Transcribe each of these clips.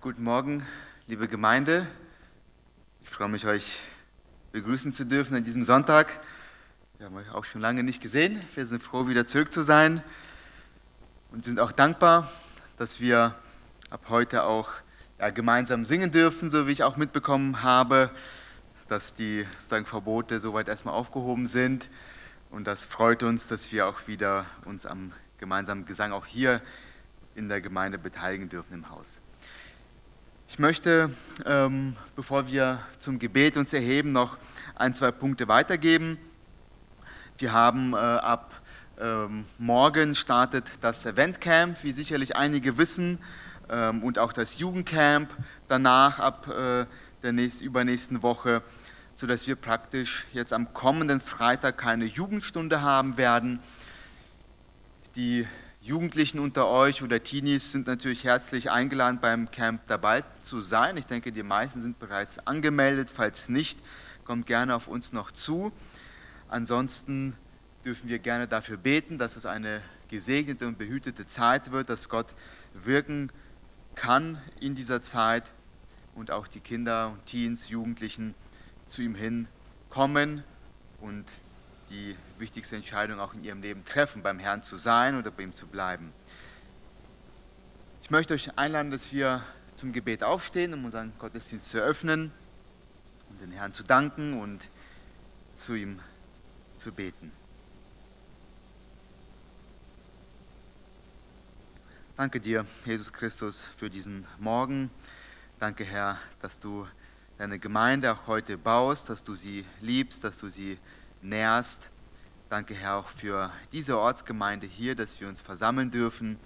guten Morgen, liebe Gemeinde. Ich freue mich, euch begrüßen zu dürfen an diesem Sonntag. Wir haben euch auch schon lange nicht gesehen. Wir sind froh, wieder zurück zu sein. Und wir sind auch dankbar, dass wir ab heute auch ja, gemeinsam singen dürfen, so wie ich auch mitbekommen habe, dass die sozusagen Verbote soweit erstmal aufgehoben sind. Und das freut uns, dass wir auch wieder uns am gemeinsamen Gesang auch hier in der Gemeinde beteiligen dürfen im Haus. Ich möchte, ähm, bevor wir zum Gebet uns erheben, noch ein, zwei Punkte weitergeben. Wir haben äh, ab ähm, morgen startet das Eventcamp, wie sicherlich einige wissen, ähm, und auch das Jugendcamp danach ab äh, der nächst, übernächsten Woche, sodass wir praktisch jetzt am kommenden Freitag keine Jugendstunde haben werden. Die Jugendlichen unter euch oder Teenies sind natürlich herzlich eingeladen, beim Camp dabei zu sein. Ich denke, die meisten sind bereits angemeldet. Falls nicht, kommt gerne auf uns noch zu. Ansonsten dürfen wir gerne dafür beten, dass es eine gesegnete und behütete Zeit wird, dass Gott wirken kann in dieser Zeit und auch die Kinder, Teens, Jugendlichen zu ihm hin kommen und die wichtigste Entscheidung auch in ihrem Leben treffen, beim Herrn zu sein oder bei ihm zu bleiben. Ich möchte euch einladen, dass wir zum Gebet aufstehen, um unseren Gottesdienst zu eröffnen, um den Herrn zu danken und zu ihm zu beten. Danke dir, Jesus Christus, für diesen Morgen. Danke, Herr, dass du deine Gemeinde auch heute baust, dass du sie liebst, dass du sie nährst. Danke, Herr, auch für diese Ortsgemeinde hier, dass wir uns versammeln dürfen.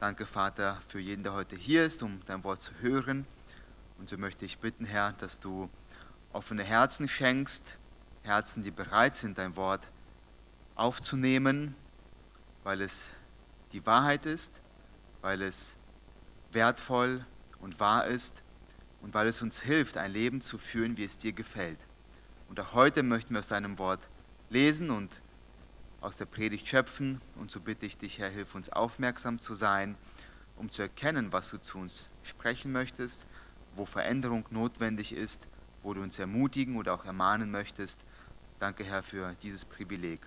Danke, Vater, für jeden, der heute hier ist, um dein Wort zu hören. Und so möchte ich bitten, Herr, dass du offene Herzen schenkst, Herzen, die bereit sind, dein Wort aufzunehmen, weil es die Wahrheit ist, weil es wertvoll und wahr ist und weil es uns hilft, ein Leben zu führen, wie es dir gefällt. Und auch heute möchten wir aus deinem Wort lesen und aus der Predigt schöpfen. Und so bitte ich dich, Herr, hilf uns aufmerksam zu sein, um zu erkennen, was du zu uns sprechen möchtest, wo Veränderung notwendig ist, wo du uns ermutigen oder auch ermahnen möchtest. Danke, Herr, für dieses Privileg.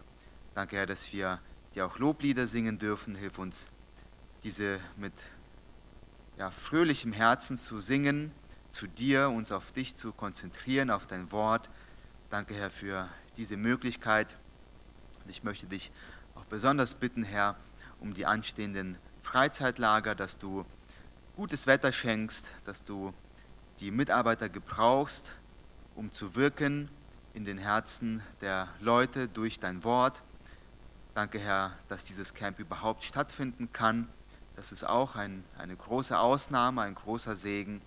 Danke, Herr, dass wir dir auch Loblieder singen dürfen. Hilf uns, diese mit ja, fröhlichem Herzen zu singen, zu dir, uns auf dich zu konzentrieren, auf dein Wort Danke, Herr, für diese Möglichkeit. Und ich möchte dich auch besonders bitten, Herr, um die anstehenden Freizeitlager, dass du gutes Wetter schenkst, dass du die Mitarbeiter gebrauchst, um zu wirken in den Herzen der Leute durch dein Wort. Danke, Herr, dass dieses Camp überhaupt stattfinden kann. Das ist auch ein, eine große Ausnahme, ein großer Segen.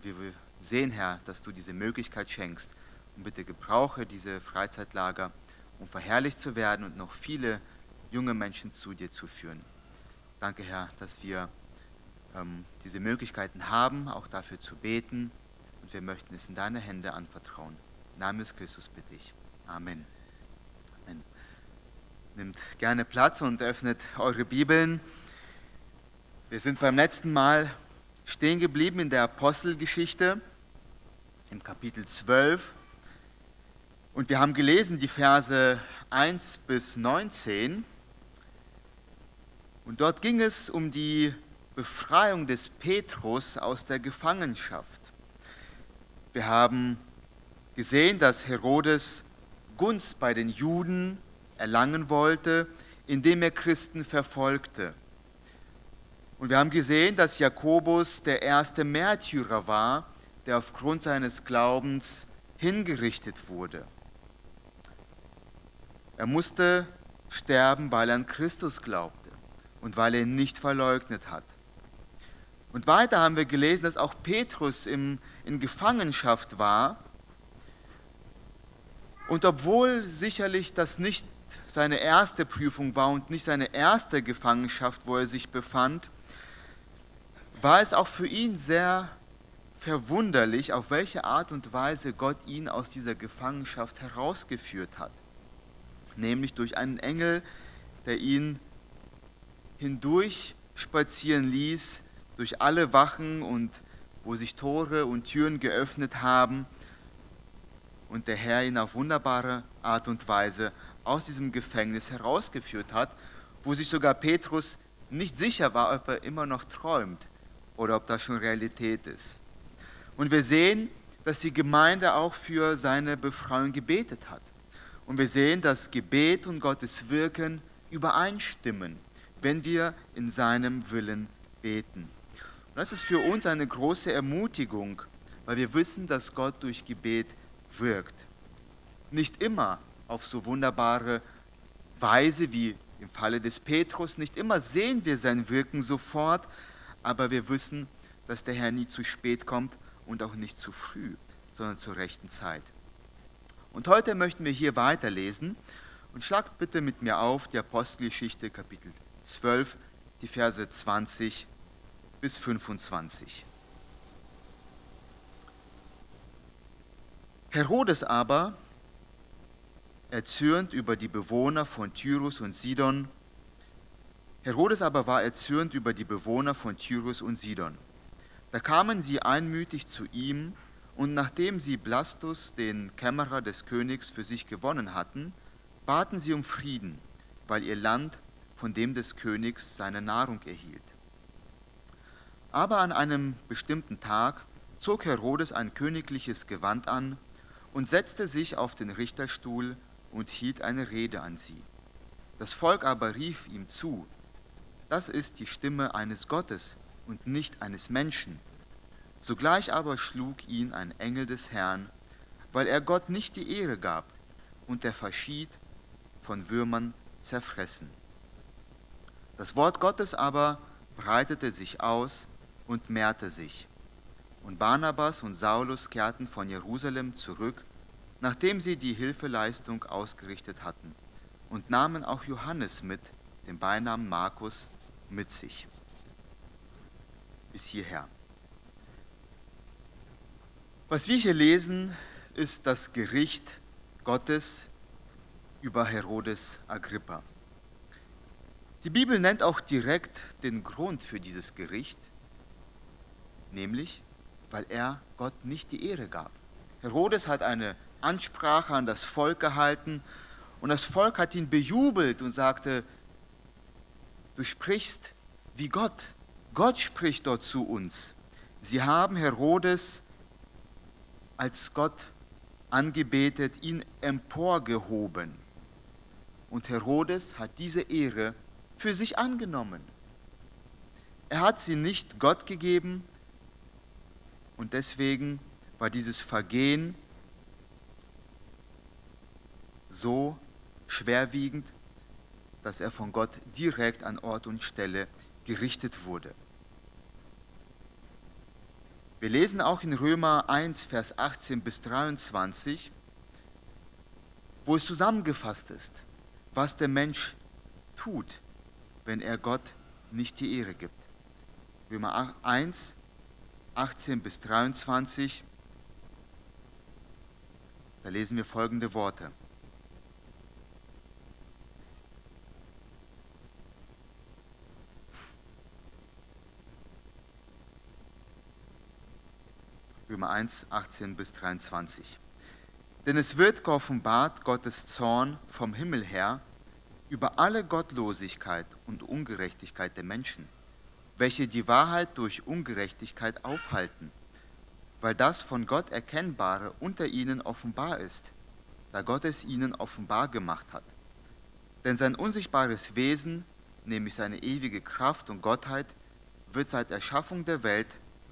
Wir sehen, Herr, dass du diese Möglichkeit schenkst, und bitte gebrauche diese Freizeitlager, um verherrlicht zu werden und noch viele junge Menschen zu dir zu führen. Danke, Herr, dass wir ähm, diese Möglichkeiten haben, auch dafür zu beten. Und wir möchten es in deine Hände anvertrauen. Im Namen des Christus bitte ich. Amen. Amen. Nimmt gerne Platz und öffnet eure Bibeln. Wir sind beim letzten Mal stehen geblieben in der Apostelgeschichte im Kapitel 12. Und wir haben gelesen die Verse 1 bis 19. Und dort ging es um die Befreiung des Petrus aus der Gefangenschaft. Wir haben gesehen, dass Herodes Gunst bei den Juden erlangen wollte, indem er Christen verfolgte. Und wir haben gesehen, dass Jakobus der erste Märtyrer war, der aufgrund seines Glaubens hingerichtet wurde. Er musste sterben, weil er an Christus glaubte und weil er ihn nicht verleugnet hat. Und weiter haben wir gelesen, dass auch Petrus im, in Gefangenschaft war. Und obwohl sicherlich das nicht seine erste Prüfung war und nicht seine erste Gefangenschaft, wo er sich befand, war es auch für ihn sehr verwunderlich, auf welche Art und Weise Gott ihn aus dieser Gefangenschaft herausgeführt hat nämlich durch einen Engel, der ihn hindurch spazieren ließ durch alle Wachen und wo sich Tore und Türen geöffnet haben und der Herr ihn auf wunderbare Art und Weise aus diesem Gefängnis herausgeführt hat, wo sich sogar Petrus nicht sicher war, ob er immer noch träumt oder ob das schon Realität ist. Und wir sehen, dass die Gemeinde auch für seine Befreiung gebetet hat. Und wir sehen, dass Gebet und Gottes Wirken übereinstimmen, wenn wir in seinem Willen beten. Und das ist für uns eine große Ermutigung, weil wir wissen, dass Gott durch Gebet wirkt. Nicht immer auf so wunderbare Weise wie im Falle des Petrus, nicht immer sehen wir sein Wirken sofort, aber wir wissen, dass der Herr nie zu spät kommt und auch nicht zu früh, sondern zur rechten Zeit. Und heute möchten wir hier weiterlesen und schlagt bitte mit mir auf die Apostelgeschichte Kapitel 12, die Verse 20 bis 25. Herodes aber, erzürnt über die Bewohner von Tyrus und Sidon, Herodes aber war erzürnt über die Bewohner von Tyrus und Sidon. Da kamen sie einmütig zu ihm, und nachdem sie Blastus, den Kämmerer des Königs, für sich gewonnen hatten, baten sie um Frieden, weil ihr Land von dem des Königs seine Nahrung erhielt. Aber an einem bestimmten Tag zog Herodes ein königliches Gewand an und setzte sich auf den Richterstuhl und hielt eine Rede an sie. Das Volk aber rief ihm zu, das ist die Stimme eines Gottes und nicht eines Menschen. Sogleich aber schlug ihn ein Engel des Herrn, weil er Gott nicht die Ehre gab, und er verschied von Würmern zerfressen. Das Wort Gottes aber breitete sich aus und mehrte sich. Und Barnabas und Saulus kehrten von Jerusalem zurück, nachdem sie die Hilfeleistung ausgerichtet hatten, und nahmen auch Johannes mit, den Beinamen Markus, mit sich. Bis hierher. Was wir hier lesen, ist das Gericht Gottes über Herodes Agrippa. Die Bibel nennt auch direkt den Grund für dieses Gericht, nämlich weil er Gott nicht die Ehre gab. Herodes hat eine Ansprache an das Volk gehalten und das Volk hat ihn bejubelt und sagte, du sprichst wie Gott. Gott spricht dort zu uns. Sie haben Herodes als Gott angebetet, ihn emporgehoben. Und Herodes hat diese Ehre für sich angenommen. Er hat sie nicht Gott gegeben, und deswegen war dieses Vergehen so schwerwiegend, dass er von Gott direkt an Ort und Stelle gerichtet wurde. Wir lesen auch in Römer 1, Vers 18 bis 23, wo es zusammengefasst ist, was der Mensch tut, wenn er Gott nicht die Ehre gibt. Römer 1, 18 bis 23, da lesen wir folgende Worte. Römer 1, 18 bis 23. Denn es wird geoffenbart Gottes Zorn vom Himmel her über alle Gottlosigkeit und Ungerechtigkeit der Menschen welche die Wahrheit durch Ungerechtigkeit aufhalten, weil das von Gott Erkennbare unter ihnen offenbar ist, da Gott es ihnen offenbar gemacht hat. Denn sein unsichtbares Wesen, nämlich seine ewige Kraft und Gottheit, wird seit Erschaffung der Welt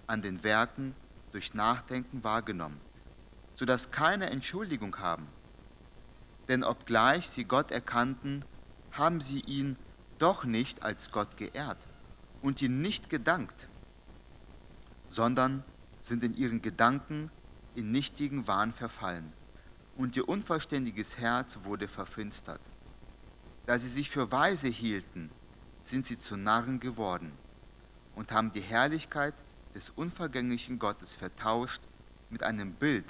an den Werken durch Nachdenken wahrgenommen, sodass keine Entschuldigung haben. Denn obgleich sie Gott erkannten, haben sie ihn doch nicht als Gott geehrt und ihnen nicht gedankt, sondern sind in ihren Gedanken in nichtigen Wahn verfallen und ihr unverständiges Herz wurde verfinstert. Da sie sich für weise hielten, sind sie zu Narren geworden und haben die Herrlichkeit des unvergänglichen Gottes vertauscht mit einem Bild,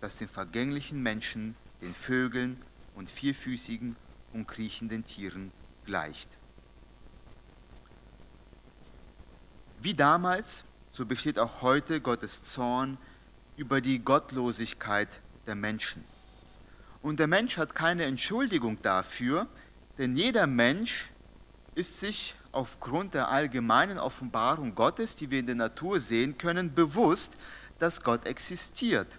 das den vergänglichen Menschen, den Vögeln und vierfüßigen und kriechenden Tieren gleicht. Wie damals, so besteht auch heute Gottes Zorn über die Gottlosigkeit der Menschen. Und der Mensch hat keine Entschuldigung dafür, denn jeder Mensch ist sich aufgrund der allgemeinen Offenbarung Gottes, die wir in der Natur sehen können, bewusst, dass Gott existiert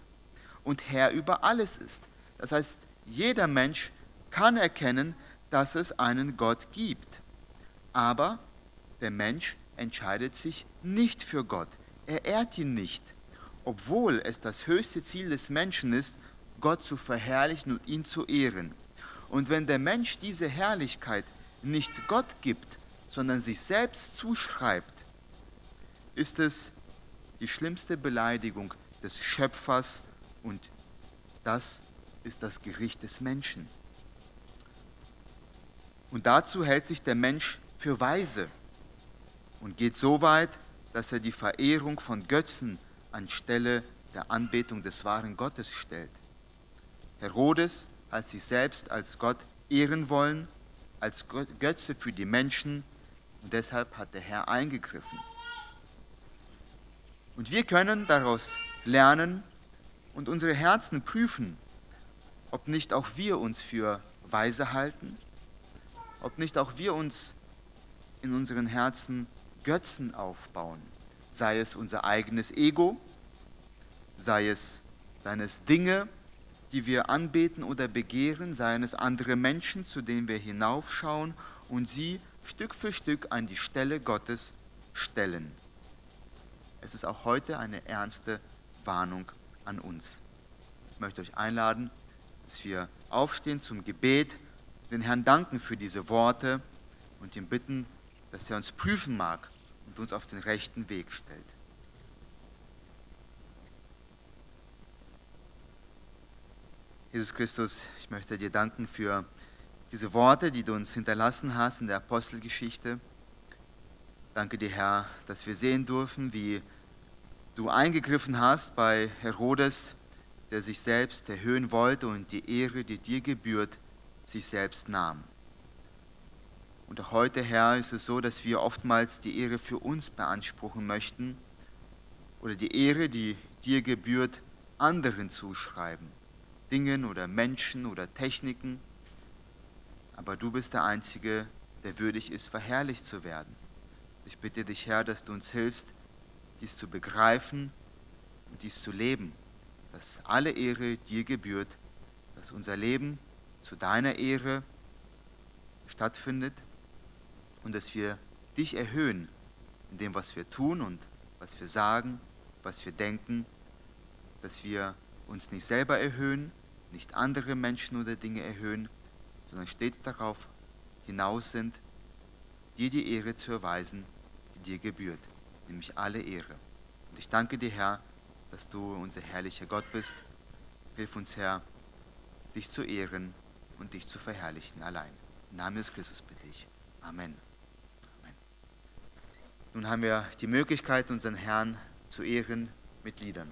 und Herr über alles ist. Das heißt, jeder Mensch kann erkennen, dass es einen Gott gibt. Aber der Mensch entscheidet sich nicht für Gott. Er ehrt ihn nicht, obwohl es das höchste Ziel des Menschen ist, Gott zu verherrlichen und ihn zu ehren. Und wenn der Mensch diese Herrlichkeit nicht Gott gibt, sondern sich selbst zuschreibt, ist es die schlimmste Beleidigung des Schöpfers und das ist das Gericht des Menschen. Und dazu hält sich der Mensch für weise und geht so weit, dass er die Verehrung von Götzen anstelle der Anbetung des wahren Gottes stellt. Herodes hat sich selbst als Gott ehren wollen, als Götze für die Menschen und deshalb hat der Herr eingegriffen. Und wir können daraus lernen und unsere Herzen prüfen, ob nicht auch wir uns für weise halten, ob nicht auch wir uns in unseren Herzen Götzen aufbauen, sei es unser eigenes Ego, sei es seines Dinge, die wir anbeten oder begehren, seien es andere Menschen, zu denen wir hinaufschauen und sie Stück für Stück an die Stelle Gottes stellen. Es ist auch heute eine ernste Warnung an uns. Ich möchte euch einladen, dass wir aufstehen zum Gebet, den Herrn danken für diese Worte und ihn bitten, dass er uns prüfen mag und uns auf den rechten Weg stellt. Jesus Christus, ich möchte dir danken für diese Worte, die du uns hinterlassen hast in der Apostelgeschichte. Danke dir, Herr, dass wir sehen dürfen, wie du eingegriffen hast bei Herodes, der sich selbst erhöhen wollte und die Ehre, die dir gebührt, sich selbst nahm. Und auch heute, Herr, ist es so, dass wir oftmals die Ehre für uns beanspruchen möchten oder die Ehre, die dir gebührt, anderen zuschreiben. Dingen oder Menschen oder Techniken. Aber du bist der Einzige, der würdig ist, verherrlicht zu werden. Ich bitte dich, Herr, dass du uns hilfst, dies zu begreifen und dies zu leben, dass alle Ehre dir gebührt, dass unser Leben zu deiner Ehre stattfindet und dass wir dich erhöhen in dem, was wir tun und was wir sagen, was wir denken, dass wir uns nicht selber erhöhen, nicht andere Menschen oder Dinge erhöhen, sondern stets darauf hinaus sind, dir die Ehre zu erweisen, die dir gebührt, nämlich alle Ehre. Und ich danke dir, Herr, dass du unser herrlicher Gott bist. Hilf uns, Herr, dich zu ehren und dich zu verherrlichen allein. Im Namen des Christus bitte ich. Amen. Amen. Nun haben wir die Möglichkeit, unseren Herrn zu ehren mit Liedern.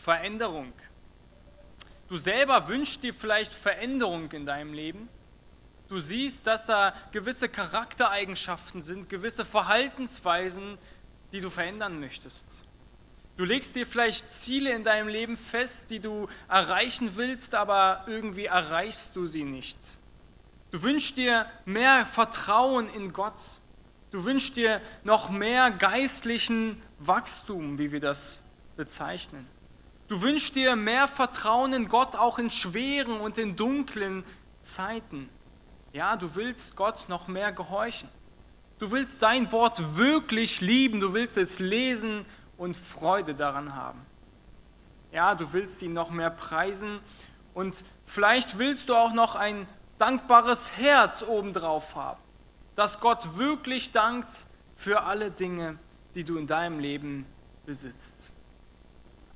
Veränderung. Du selber wünschst dir vielleicht Veränderung in deinem Leben. Du siehst, dass da gewisse Charaktereigenschaften sind, gewisse Verhaltensweisen, die du verändern möchtest. Du legst dir vielleicht Ziele in deinem Leben fest, die du erreichen willst, aber irgendwie erreichst du sie nicht. Du wünschst dir mehr Vertrauen in Gott. Du wünschst dir noch mehr geistlichen Wachstum, wie wir das bezeichnen. Du wünschst dir mehr Vertrauen in Gott auch in schweren und in dunklen Zeiten. Ja, du willst Gott noch mehr gehorchen. Du willst sein Wort wirklich lieben, du willst es lesen und Freude daran haben. Ja, du willst ihn noch mehr preisen und vielleicht willst du auch noch ein dankbares Herz obendrauf haben, dass Gott wirklich dankt für alle Dinge, die du in deinem Leben besitzt.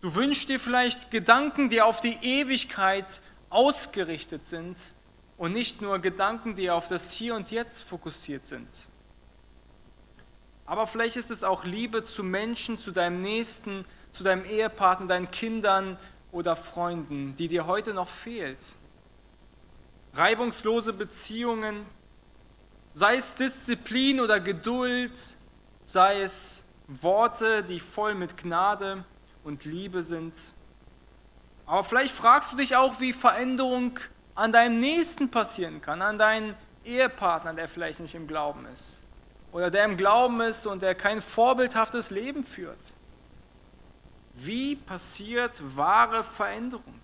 Du wünschst dir vielleicht Gedanken, die auf die Ewigkeit ausgerichtet sind und nicht nur Gedanken, die auf das Hier und Jetzt fokussiert sind. Aber vielleicht ist es auch Liebe zu Menschen, zu deinem Nächsten, zu deinem Ehepartner, deinen Kindern oder Freunden, die dir heute noch fehlt. Reibungslose Beziehungen, sei es Disziplin oder Geduld, sei es Worte, die voll mit Gnade und Liebe sind. Aber vielleicht fragst du dich auch, wie Veränderung an deinem Nächsten passieren kann, an deinen Ehepartner, der vielleicht nicht im Glauben ist oder der im Glauben ist und der kein vorbildhaftes Leben führt. Wie passiert wahre Veränderung?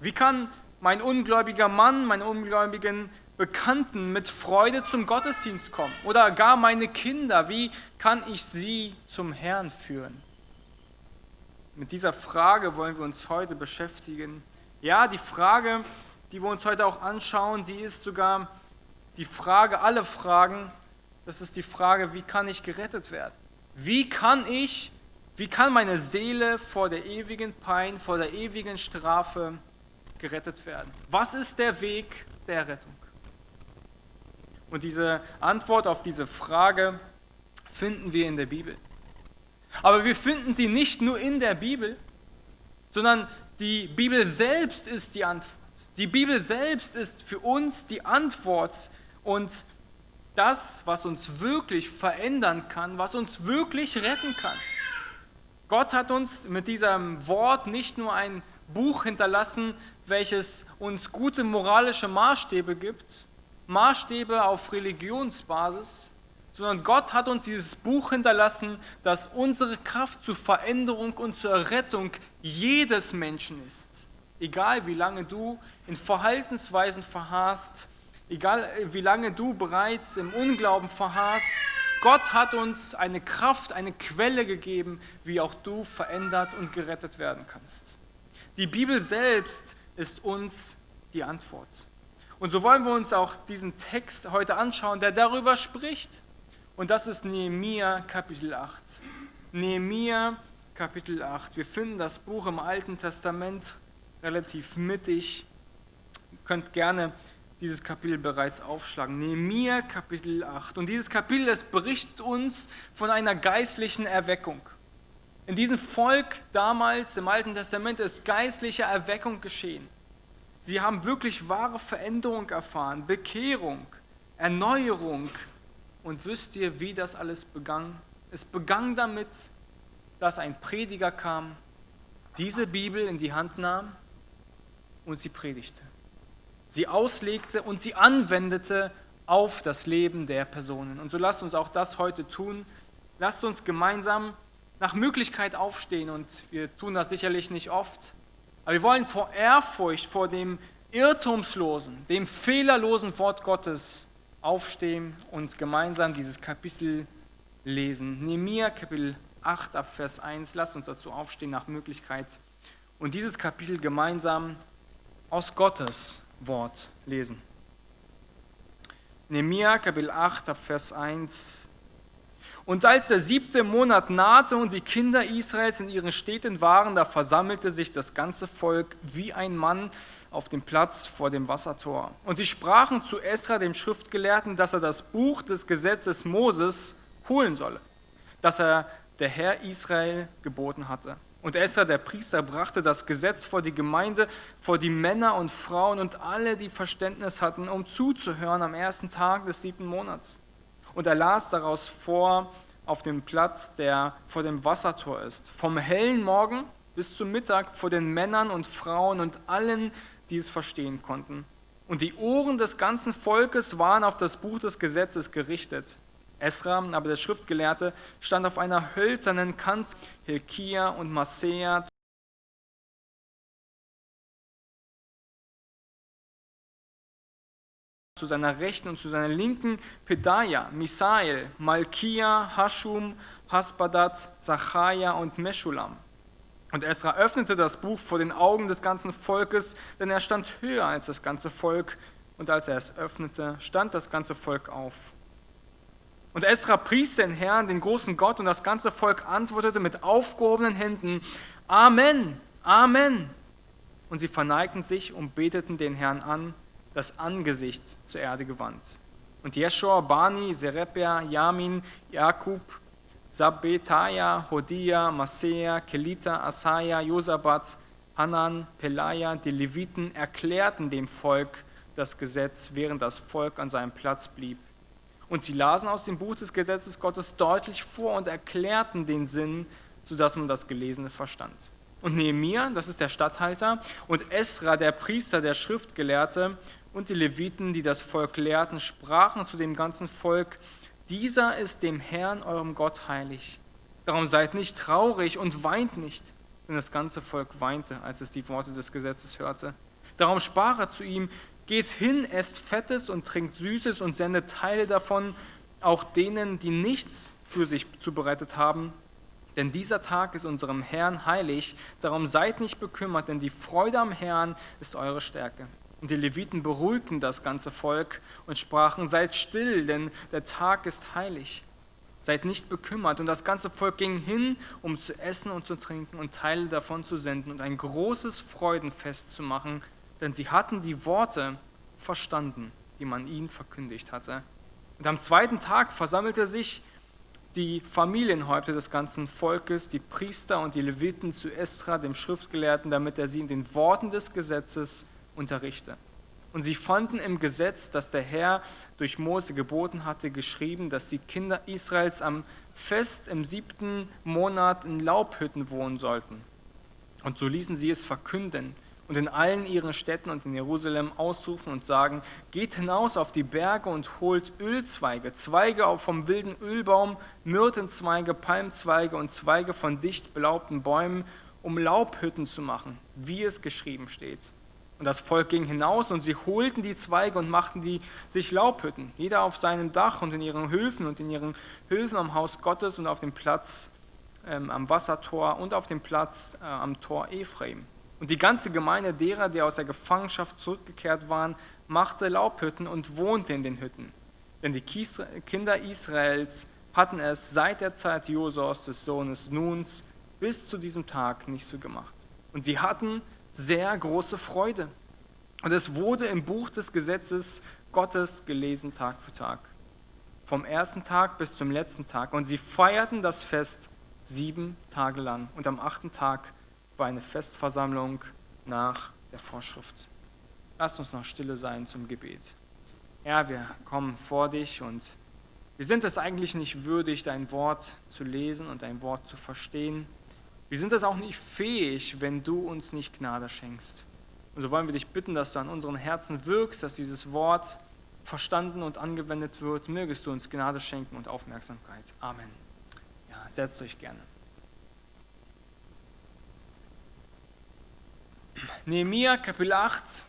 Wie kann mein ungläubiger Mann, meine ungläubigen Bekannten mit Freude zum Gottesdienst kommen? Oder gar meine Kinder, wie kann ich sie zum Herrn führen? Mit dieser Frage wollen wir uns heute beschäftigen. Ja, die Frage, die wir uns heute auch anschauen, sie ist sogar die Frage, alle Fragen, das ist die Frage, wie kann ich gerettet werden? Wie kann ich, wie kann meine Seele vor der ewigen Pein, vor der ewigen Strafe gerettet werden? Was ist der Weg der Rettung? Und diese Antwort auf diese Frage finden wir in der Bibel. Aber wir finden sie nicht nur in der Bibel, sondern die Bibel selbst ist die Antwort. Die Bibel selbst ist für uns die Antwort und das, was uns wirklich verändern kann, was uns wirklich retten kann. Gott hat uns mit diesem Wort nicht nur ein Buch hinterlassen, welches uns gute moralische Maßstäbe gibt, Maßstäbe auf Religionsbasis, sondern Gott hat uns dieses Buch hinterlassen, das unsere Kraft zur Veränderung und zur Rettung jedes Menschen ist. Egal wie lange du in Verhaltensweisen verharrst, egal wie lange du bereits im Unglauben verharrst, Gott hat uns eine Kraft, eine Quelle gegeben, wie auch du verändert und gerettet werden kannst. Die Bibel selbst ist uns die Antwort. Und so wollen wir uns auch diesen Text heute anschauen, der darüber spricht. Und das ist Nehemia Kapitel 8. Nehemia Kapitel 8. Wir finden das Buch im Alten Testament relativ mittig. Ihr könnt gerne dieses Kapitel bereits aufschlagen. Nehemiah Kapitel 8. Und dieses Kapitel, es berichtet uns von einer geistlichen Erweckung. In diesem Volk damals im Alten Testament ist geistliche Erweckung geschehen. Sie haben wirklich wahre Veränderung erfahren, Bekehrung, Erneuerung. Und wisst ihr, wie das alles begann? Es begann damit, dass ein Prediger kam, diese Bibel in die Hand nahm und sie predigte sie auslegte und sie anwendete auf das Leben der Personen. Und so lasst uns auch das heute tun. Lasst uns gemeinsam nach Möglichkeit aufstehen und wir tun das sicherlich nicht oft. Aber wir wollen vor Ehrfurcht vor dem irrtumslosen, dem fehlerlosen Wort Gottes aufstehen und gemeinsam dieses Kapitel lesen. Nehemiah Kapitel 8 ab Vers 1. Lasst uns dazu aufstehen nach Möglichkeit und dieses Kapitel gemeinsam aus Gottes Wort lesen. Nehemiah Kapitel 8 ab Vers 1. Und als der siebte Monat nahte und die Kinder Israels in ihren Städten waren, da versammelte sich das ganze Volk wie ein Mann auf dem Platz vor dem Wassertor. Und sie sprachen zu Esra, dem Schriftgelehrten, dass er das Buch des Gesetzes Moses holen solle, das er der Herr Israel geboten hatte. Und Esra, der Priester, brachte das Gesetz vor die Gemeinde, vor die Männer und Frauen und alle, die Verständnis hatten, um zuzuhören am ersten Tag des siebten Monats. Und er las daraus vor auf dem Platz, der vor dem Wassertor ist, vom hellen Morgen bis zum Mittag vor den Männern und Frauen und allen, die es verstehen konnten. Und die Ohren des ganzen Volkes waren auf das Buch des Gesetzes gerichtet. Esra, aber der Schriftgelehrte, stand auf einer hölzernen Kanzel. Hilkia und Masea zu seiner Rechten und zu seiner Linken Pedaja, Misael, Malkia, Hashum, Hasbadat, Zacharia und Meschulam. Und Esra öffnete das Buch vor den Augen des ganzen Volkes, denn er stand höher als das ganze Volk. Und als er es öffnete, stand das ganze Volk auf. Und Esra pries den Herrn, den großen Gott, und das ganze Volk antwortete mit aufgehobenen Händen, Amen, Amen. Und sie verneigten sich und beteten den Herrn an, das Angesicht zur Erde gewandt. Und Jeschua, Bani, Serebia, Yamin, Jakub, Sabbetaja, Hodia, Masea, Kelita, Asaya, Josabat, Hanan, Pelaja, die Leviten erklärten dem Volk das Gesetz, während das Volk an seinem Platz blieb. Und sie lasen aus dem Buch des Gesetzes Gottes deutlich vor und erklärten den Sinn, sodass man das Gelesene verstand. Und Nehemiah, das ist der Statthalter, und Esra, der Priester, der Schriftgelehrte, und die Leviten, die das Volk lehrten, sprachen zu dem ganzen Volk, dieser ist dem Herrn, eurem Gott, heilig. Darum seid nicht traurig und weint nicht. Denn das ganze Volk weinte, als es die Worte des Gesetzes hörte. Darum sprach er zu ihm, Geht hin, esst Fettes und trinkt Süßes und sendet Teile davon auch denen, die nichts für sich zubereitet haben. Denn dieser Tag ist unserem Herrn heilig. Darum seid nicht bekümmert, denn die Freude am Herrn ist eure Stärke. Und die Leviten beruhigten das ganze Volk und sprachen, seid still, denn der Tag ist heilig. Seid nicht bekümmert. Und das ganze Volk ging hin, um zu essen und zu trinken und Teile davon zu senden und ein großes Freudenfest zu machen, denn sie hatten die Worte verstanden, die man ihnen verkündigt hatte. Und am zweiten Tag versammelte sich die Familienhäupter des ganzen Volkes, die Priester und die Leviten zu Esra, dem Schriftgelehrten, damit er sie in den Worten des Gesetzes unterrichte. Und sie fanden im Gesetz, das der Herr durch Mose geboten hatte, geschrieben, dass die Kinder Israels am Fest im siebten Monat in Laubhütten wohnen sollten. Und so ließen sie es verkünden und in allen ihren Städten und in Jerusalem ausrufen und sagen, geht hinaus auf die Berge und holt Ölzweige, Zweige vom wilden Ölbaum, Myrtenzweige, Palmzweige und Zweige von dicht belaubten Bäumen, um Laubhütten zu machen, wie es geschrieben steht. Und das Volk ging hinaus und sie holten die Zweige und machten die sich Laubhütten, jeder auf seinem Dach und in ihren Höfen und in ihren Höfen am Haus Gottes und auf dem Platz ähm, am Wassertor und auf dem Platz äh, am Tor Ephraim. Und die ganze Gemeinde derer, die aus der Gefangenschaft zurückgekehrt waren, machte Laubhütten und wohnte in den Hütten. Denn die Kinder Israels hatten es seit der Zeit Josos des Sohnes Nuns bis zu diesem Tag nicht so gemacht. Und sie hatten sehr große Freude. Und es wurde im Buch des Gesetzes Gottes gelesen Tag für Tag. Vom ersten Tag bis zum letzten Tag. Und sie feierten das Fest sieben Tage lang. Und am achten Tag war eine Festversammlung nach der Vorschrift. Lasst uns noch stille sein zum Gebet. Herr, wir kommen vor dich und wir sind es eigentlich nicht würdig, dein Wort zu lesen und dein Wort zu verstehen. Wir sind es auch nicht fähig, wenn du uns nicht Gnade schenkst. Und so wollen wir dich bitten, dass du an unseren Herzen wirkst, dass dieses Wort verstanden und angewendet wird. Mögest du uns Gnade schenken und Aufmerksamkeit. Amen. Ja, setzt euch gerne. Nehemiah Kapitel 8.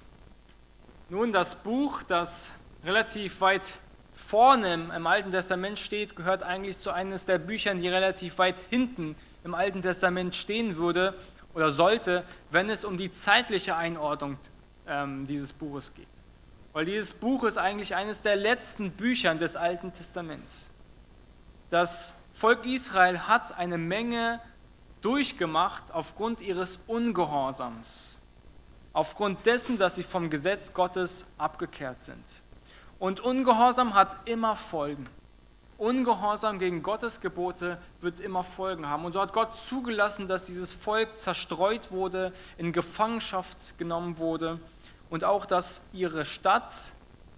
Nun, das Buch, das relativ weit vorne im Alten Testament steht, gehört eigentlich zu eines der Büchern, die relativ weit hinten im Alten Testament stehen würde oder sollte, wenn es um die zeitliche Einordnung ähm, dieses Buches geht. Weil dieses Buch ist eigentlich eines der letzten Bücher des Alten Testaments. Das Volk Israel hat eine Menge durchgemacht aufgrund ihres Ungehorsams aufgrund dessen, dass sie vom Gesetz Gottes abgekehrt sind. Und Ungehorsam hat immer Folgen. Ungehorsam gegen Gottes Gebote wird immer Folgen haben. Und so hat Gott zugelassen, dass dieses Volk zerstreut wurde, in Gefangenschaft genommen wurde und auch, dass ihre Stadt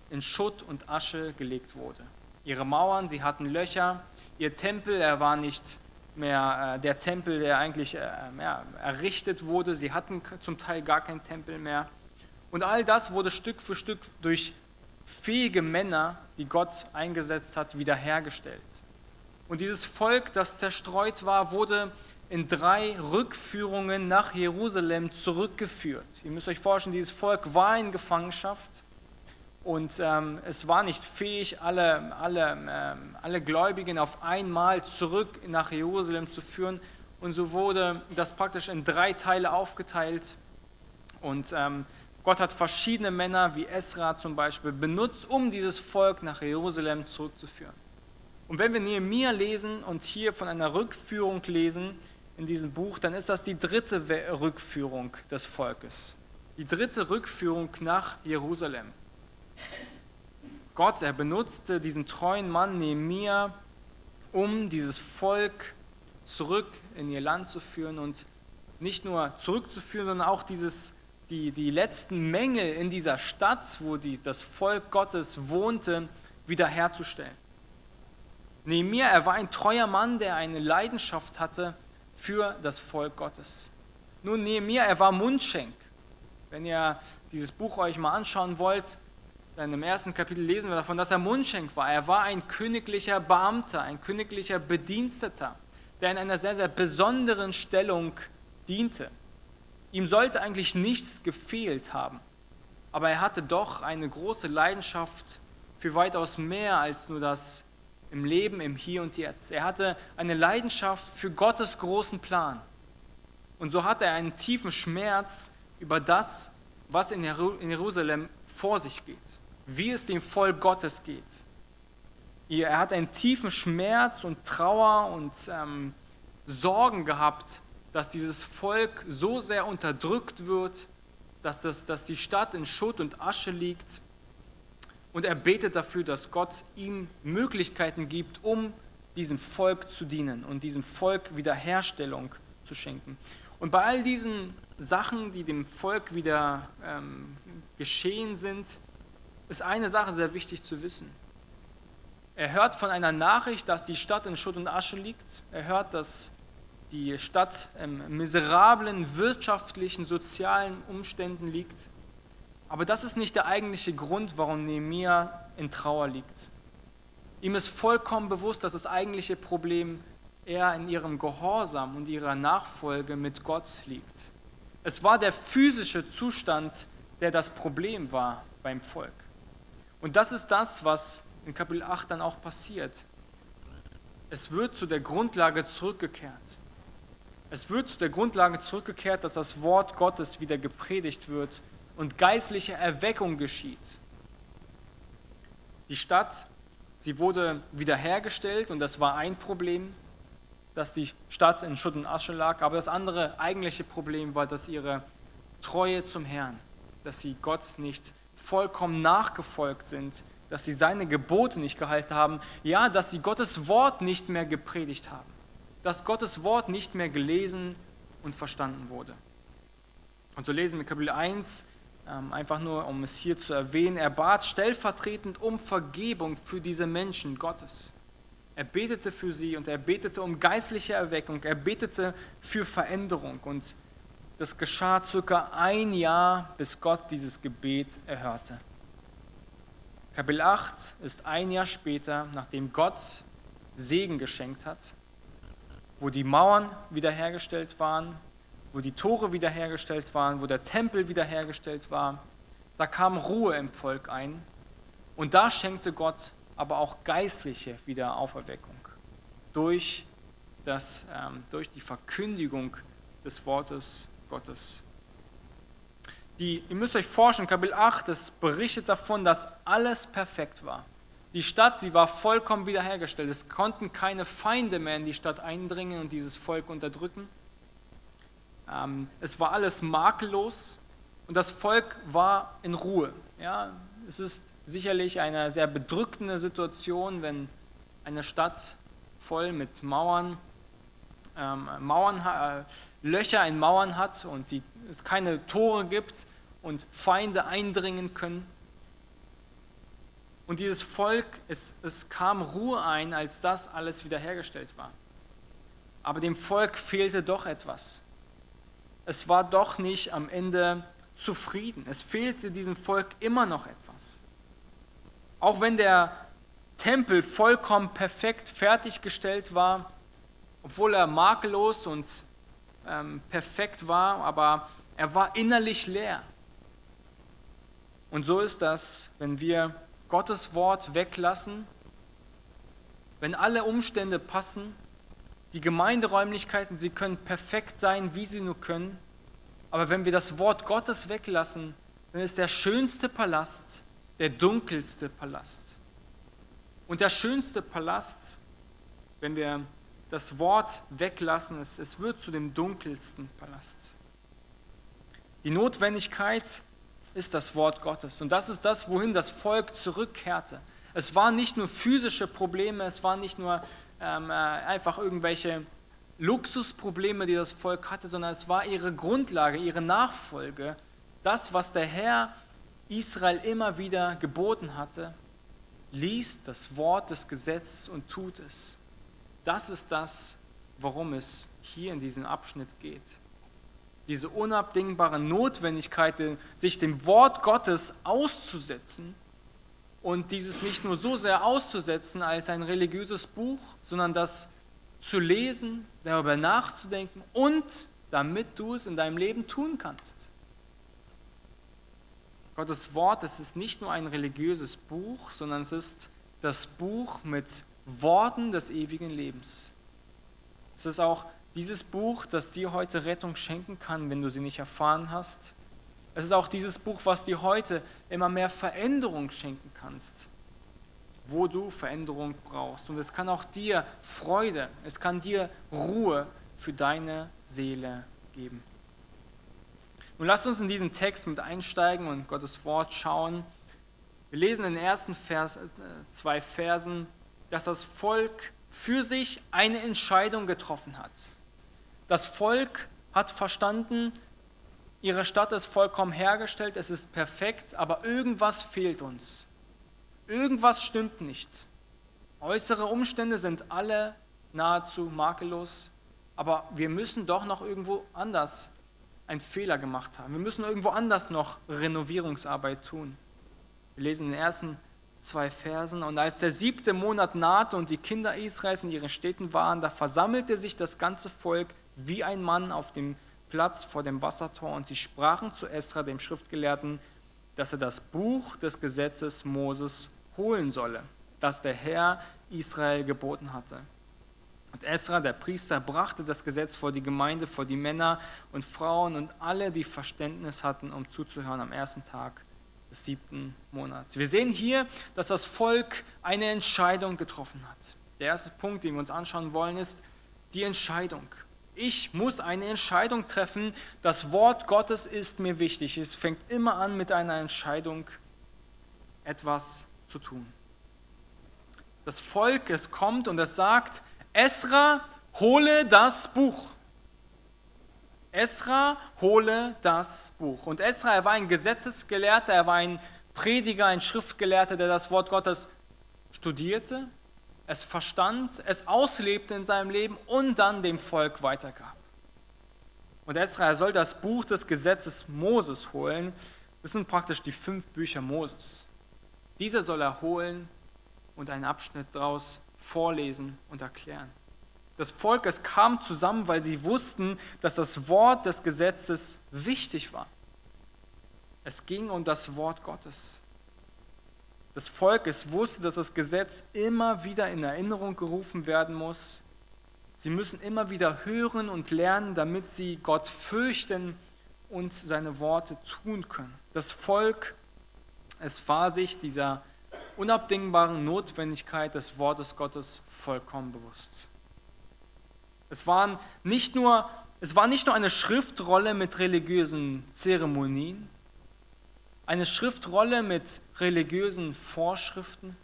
in Schutt und Asche gelegt wurde. Ihre Mauern, sie hatten Löcher, ihr Tempel, er war nicht mehr äh, der Tempel, der eigentlich äh, ja, errichtet wurde. Sie hatten zum Teil gar keinen Tempel mehr. Und all das wurde Stück für Stück durch fähige Männer, die Gott eingesetzt hat, wiederhergestellt. Und dieses Volk, das zerstreut war, wurde in drei Rückführungen nach Jerusalem zurückgeführt. Ihr müsst euch vorstellen, dieses Volk war in Gefangenschaft und ähm, es war nicht fähig, alle, alle, ähm, alle Gläubigen auf einmal zurück nach Jerusalem zu führen. Und so wurde das praktisch in drei Teile aufgeteilt. Und ähm, Gott hat verschiedene Männer, wie Esra zum Beispiel, benutzt, um dieses Volk nach Jerusalem zurückzuführen. Und wenn wir Nehemiah lesen und hier von einer Rückführung lesen in diesem Buch, dann ist das die dritte Rückführung des Volkes. Die dritte Rückführung nach Jerusalem. Gott, er benutzte diesen treuen Mann Nehemiah, um dieses Volk zurück in ihr Land zu führen und nicht nur zurückzuführen, sondern auch dieses, die, die letzten Mängel in dieser Stadt, wo die, das Volk Gottes wohnte, wiederherzustellen. Nehemiah, er war ein treuer Mann, der eine Leidenschaft hatte für das Volk Gottes. Nun, Nehemiah, er war Mundschenk. Wenn ihr dieses Buch euch mal anschauen wollt, dann im ersten Kapitel lesen wir davon, dass er Mundschenk war. Er war ein königlicher Beamter, ein königlicher Bediensteter, der in einer sehr, sehr besonderen Stellung diente. Ihm sollte eigentlich nichts gefehlt haben, aber er hatte doch eine große Leidenschaft für weitaus mehr als nur das im Leben, im Hier und Jetzt. Er hatte eine Leidenschaft für Gottes großen Plan. Und so hatte er einen tiefen Schmerz über das, was in Jerusalem vor sich geht wie es dem Volk Gottes geht. Er hat einen tiefen Schmerz und Trauer und ähm, Sorgen gehabt, dass dieses Volk so sehr unterdrückt wird, dass, das, dass die Stadt in Schutt und Asche liegt. Und er betet dafür, dass Gott ihm Möglichkeiten gibt, um diesem Volk zu dienen und diesem Volk Wiederherstellung zu schenken. Und bei all diesen Sachen, die dem Volk wieder ähm, geschehen sind, ist eine Sache sehr wichtig zu wissen. Er hört von einer Nachricht, dass die Stadt in Schutt und Asche liegt. Er hört, dass die Stadt in miserablen wirtschaftlichen, sozialen Umständen liegt. Aber das ist nicht der eigentliche Grund, warum Nehemiah in Trauer liegt. Ihm ist vollkommen bewusst, dass das eigentliche Problem eher in ihrem Gehorsam und ihrer Nachfolge mit Gott liegt. Es war der physische Zustand, der das Problem war beim Volk. Und das ist das, was in Kapitel 8 dann auch passiert. Es wird zu der Grundlage zurückgekehrt. Es wird zu der Grundlage zurückgekehrt, dass das Wort Gottes wieder gepredigt wird und geistliche Erweckung geschieht. Die Stadt, sie wurde wiederhergestellt und das war ein Problem, dass die Stadt in Schutt und Asche lag. Aber das andere eigentliche Problem war, dass ihre Treue zum Herrn, dass sie Gott nicht vollkommen nachgefolgt sind, dass sie seine Gebote nicht gehalten haben, ja, dass sie Gottes Wort nicht mehr gepredigt haben, dass Gottes Wort nicht mehr gelesen und verstanden wurde. Und so lesen wir Kapitel 1, ähm, einfach nur um es hier zu erwähnen, er bat stellvertretend um Vergebung für diese Menschen Gottes. Er betete für sie und er betete um geistliche Erweckung, er betete für Veränderung und das geschah circa ein Jahr, bis Gott dieses Gebet erhörte. Kapitel 8 ist ein Jahr später, nachdem Gott Segen geschenkt hat, wo die Mauern wiederhergestellt waren, wo die Tore wiederhergestellt waren, wo der Tempel wiederhergestellt war. Da kam Ruhe im Volk ein und da schenkte Gott aber auch geistliche Wiederauferweckung durch, das, ähm, durch die Verkündigung des Wortes Gottes. Die, ihr müsst euch vorstellen, Kapitel 8, das berichtet davon, dass alles perfekt war. Die Stadt, sie war vollkommen wiederhergestellt. Es konnten keine Feinde mehr in die Stadt eindringen und dieses Volk unterdrücken. Ähm, es war alles makellos und das Volk war in Ruhe. Ja, es ist sicherlich eine sehr bedrückende Situation, wenn eine Stadt voll mit Mauern, ähm, Mauern äh, Löcher in Mauern hat und die, es keine Tore gibt und Feinde eindringen können. Und dieses Volk, es, es kam Ruhe ein, als das alles wiederhergestellt war. Aber dem Volk fehlte doch etwas. Es war doch nicht am Ende zufrieden. Es fehlte diesem Volk immer noch etwas. Auch wenn der Tempel vollkommen perfekt fertiggestellt war, obwohl er makellos und ähm, perfekt war, aber er war innerlich leer. Und so ist das, wenn wir Gottes Wort weglassen, wenn alle Umstände passen, die Gemeinderäumlichkeiten, sie können perfekt sein, wie sie nur können, aber wenn wir das Wort Gottes weglassen, dann ist der schönste Palast der dunkelste Palast. Und der schönste Palast, wenn wir das Wort weglassen, es, es wird zu dem dunkelsten Palast. Die Notwendigkeit ist das Wort Gottes. Und das ist das, wohin das Volk zurückkehrte. Es waren nicht nur physische Probleme, es waren nicht nur ähm, äh, einfach irgendwelche Luxusprobleme, die das Volk hatte, sondern es war ihre Grundlage, ihre Nachfolge, das, was der Herr Israel immer wieder geboten hatte, liest das Wort des Gesetzes und tut es. Das ist das, worum es hier in diesem Abschnitt geht diese unabdingbare Notwendigkeit, sich dem Wort Gottes auszusetzen und dieses nicht nur so sehr auszusetzen als ein religiöses Buch, sondern das zu lesen, darüber nachzudenken und damit du es in deinem Leben tun kannst. Gottes Wort, es ist nicht nur ein religiöses Buch, sondern es ist das Buch mit Worten des ewigen Lebens. Es ist auch dieses Buch, das dir heute Rettung schenken kann, wenn du sie nicht erfahren hast. Es ist auch dieses Buch, was dir heute immer mehr Veränderung schenken kannst, wo du Veränderung brauchst. Und es kann auch dir Freude, es kann dir Ruhe für deine Seele geben. Nun lasst uns in diesen Text mit einsteigen und Gottes Wort schauen. Wir lesen in den ersten Vers, äh, zwei Versen, dass das Volk für sich eine Entscheidung getroffen hat. Das Volk hat verstanden, ihre Stadt ist vollkommen hergestellt, es ist perfekt, aber irgendwas fehlt uns. Irgendwas stimmt nicht. Äußere Umstände sind alle nahezu makellos, aber wir müssen doch noch irgendwo anders einen Fehler gemacht haben. Wir müssen irgendwo anders noch Renovierungsarbeit tun. Wir lesen in den ersten zwei Versen. Und als der siebte Monat nahte und die Kinder Israels in ihren Städten waren, da versammelte sich das ganze Volk wie ein Mann auf dem Platz vor dem Wassertor und sie sprachen zu Esra, dem Schriftgelehrten, dass er das Buch des Gesetzes Moses holen solle, das der Herr Israel geboten hatte. Und Esra, der Priester, brachte das Gesetz vor die Gemeinde, vor die Männer und Frauen und alle, die Verständnis hatten, um zuzuhören am ersten Tag des siebten Monats. Wir sehen hier, dass das Volk eine Entscheidung getroffen hat. Der erste Punkt, den wir uns anschauen wollen, ist die Entscheidung. Ich muss eine Entscheidung treffen. Das Wort Gottes ist mir wichtig. Es fängt immer an mit einer Entscheidung, etwas zu tun. Das Volk, es kommt und es sagt, Esra, hole das Buch. Esra, hole das Buch. Und Esra, er war ein Gesetzesgelehrter, er war ein Prediger, ein Schriftgelehrter, der das Wort Gottes studierte, es verstand, es auslebte in seinem Leben und dann dem Volk weitergab. Und Esra, soll das Buch des Gesetzes Moses holen. Das sind praktisch die fünf Bücher Moses. Diese soll er holen und einen Abschnitt daraus vorlesen und erklären. Das Volk, es kam zusammen, weil sie wussten, dass das Wort des Gesetzes wichtig war. Es ging um das Wort Gottes des Volkes wusste, dass das Gesetz immer wieder in Erinnerung gerufen werden muss. Sie müssen immer wieder hören und lernen, damit sie Gott fürchten und seine Worte tun können. Das Volk, es war sich dieser unabdingbaren Notwendigkeit des Wortes Gottes vollkommen bewusst. Es, waren nicht nur, es war nicht nur eine Schriftrolle mit religiösen Zeremonien, eine Schriftrolle mit religiösen Vorschriften.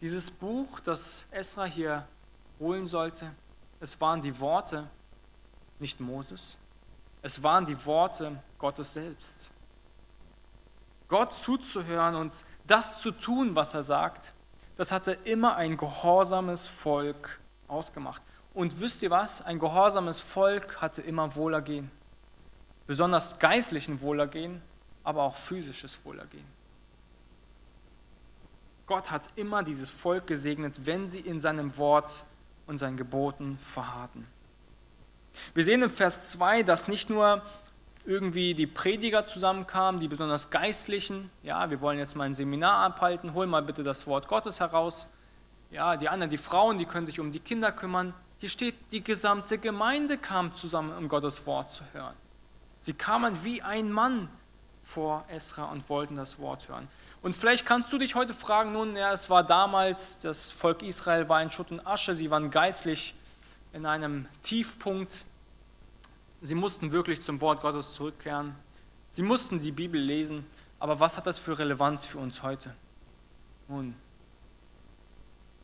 Dieses Buch, das Esra hier holen sollte, es waren die Worte, nicht Moses, es waren die Worte Gottes selbst. Gott zuzuhören und das zu tun, was er sagt, das hatte immer ein gehorsames Volk ausgemacht. Und wisst ihr was? Ein gehorsames Volk hatte immer Wohlergehen. Besonders geistlichen Wohlergehen, aber auch physisches Wohlergehen. Gott hat immer dieses Volk gesegnet, wenn sie in seinem Wort und seinen Geboten verharrten. Wir sehen im Vers 2, dass nicht nur irgendwie die Prediger zusammenkamen, die besonders Geistlichen, ja, wir wollen jetzt mal ein Seminar abhalten, hol mal bitte das Wort Gottes heraus. Ja, die anderen, die Frauen, die können sich um die Kinder kümmern. Hier steht, die gesamte Gemeinde kam zusammen, um Gottes Wort zu hören. Sie kamen wie ein Mann vor Esra und wollten das Wort hören. Und vielleicht kannst du dich heute fragen, nun, ja, es war damals, das Volk Israel war in Schutt und Asche, sie waren geistlich in einem Tiefpunkt. Sie mussten wirklich zum Wort Gottes zurückkehren. Sie mussten die Bibel lesen. Aber was hat das für Relevanz für uns heute? Nun,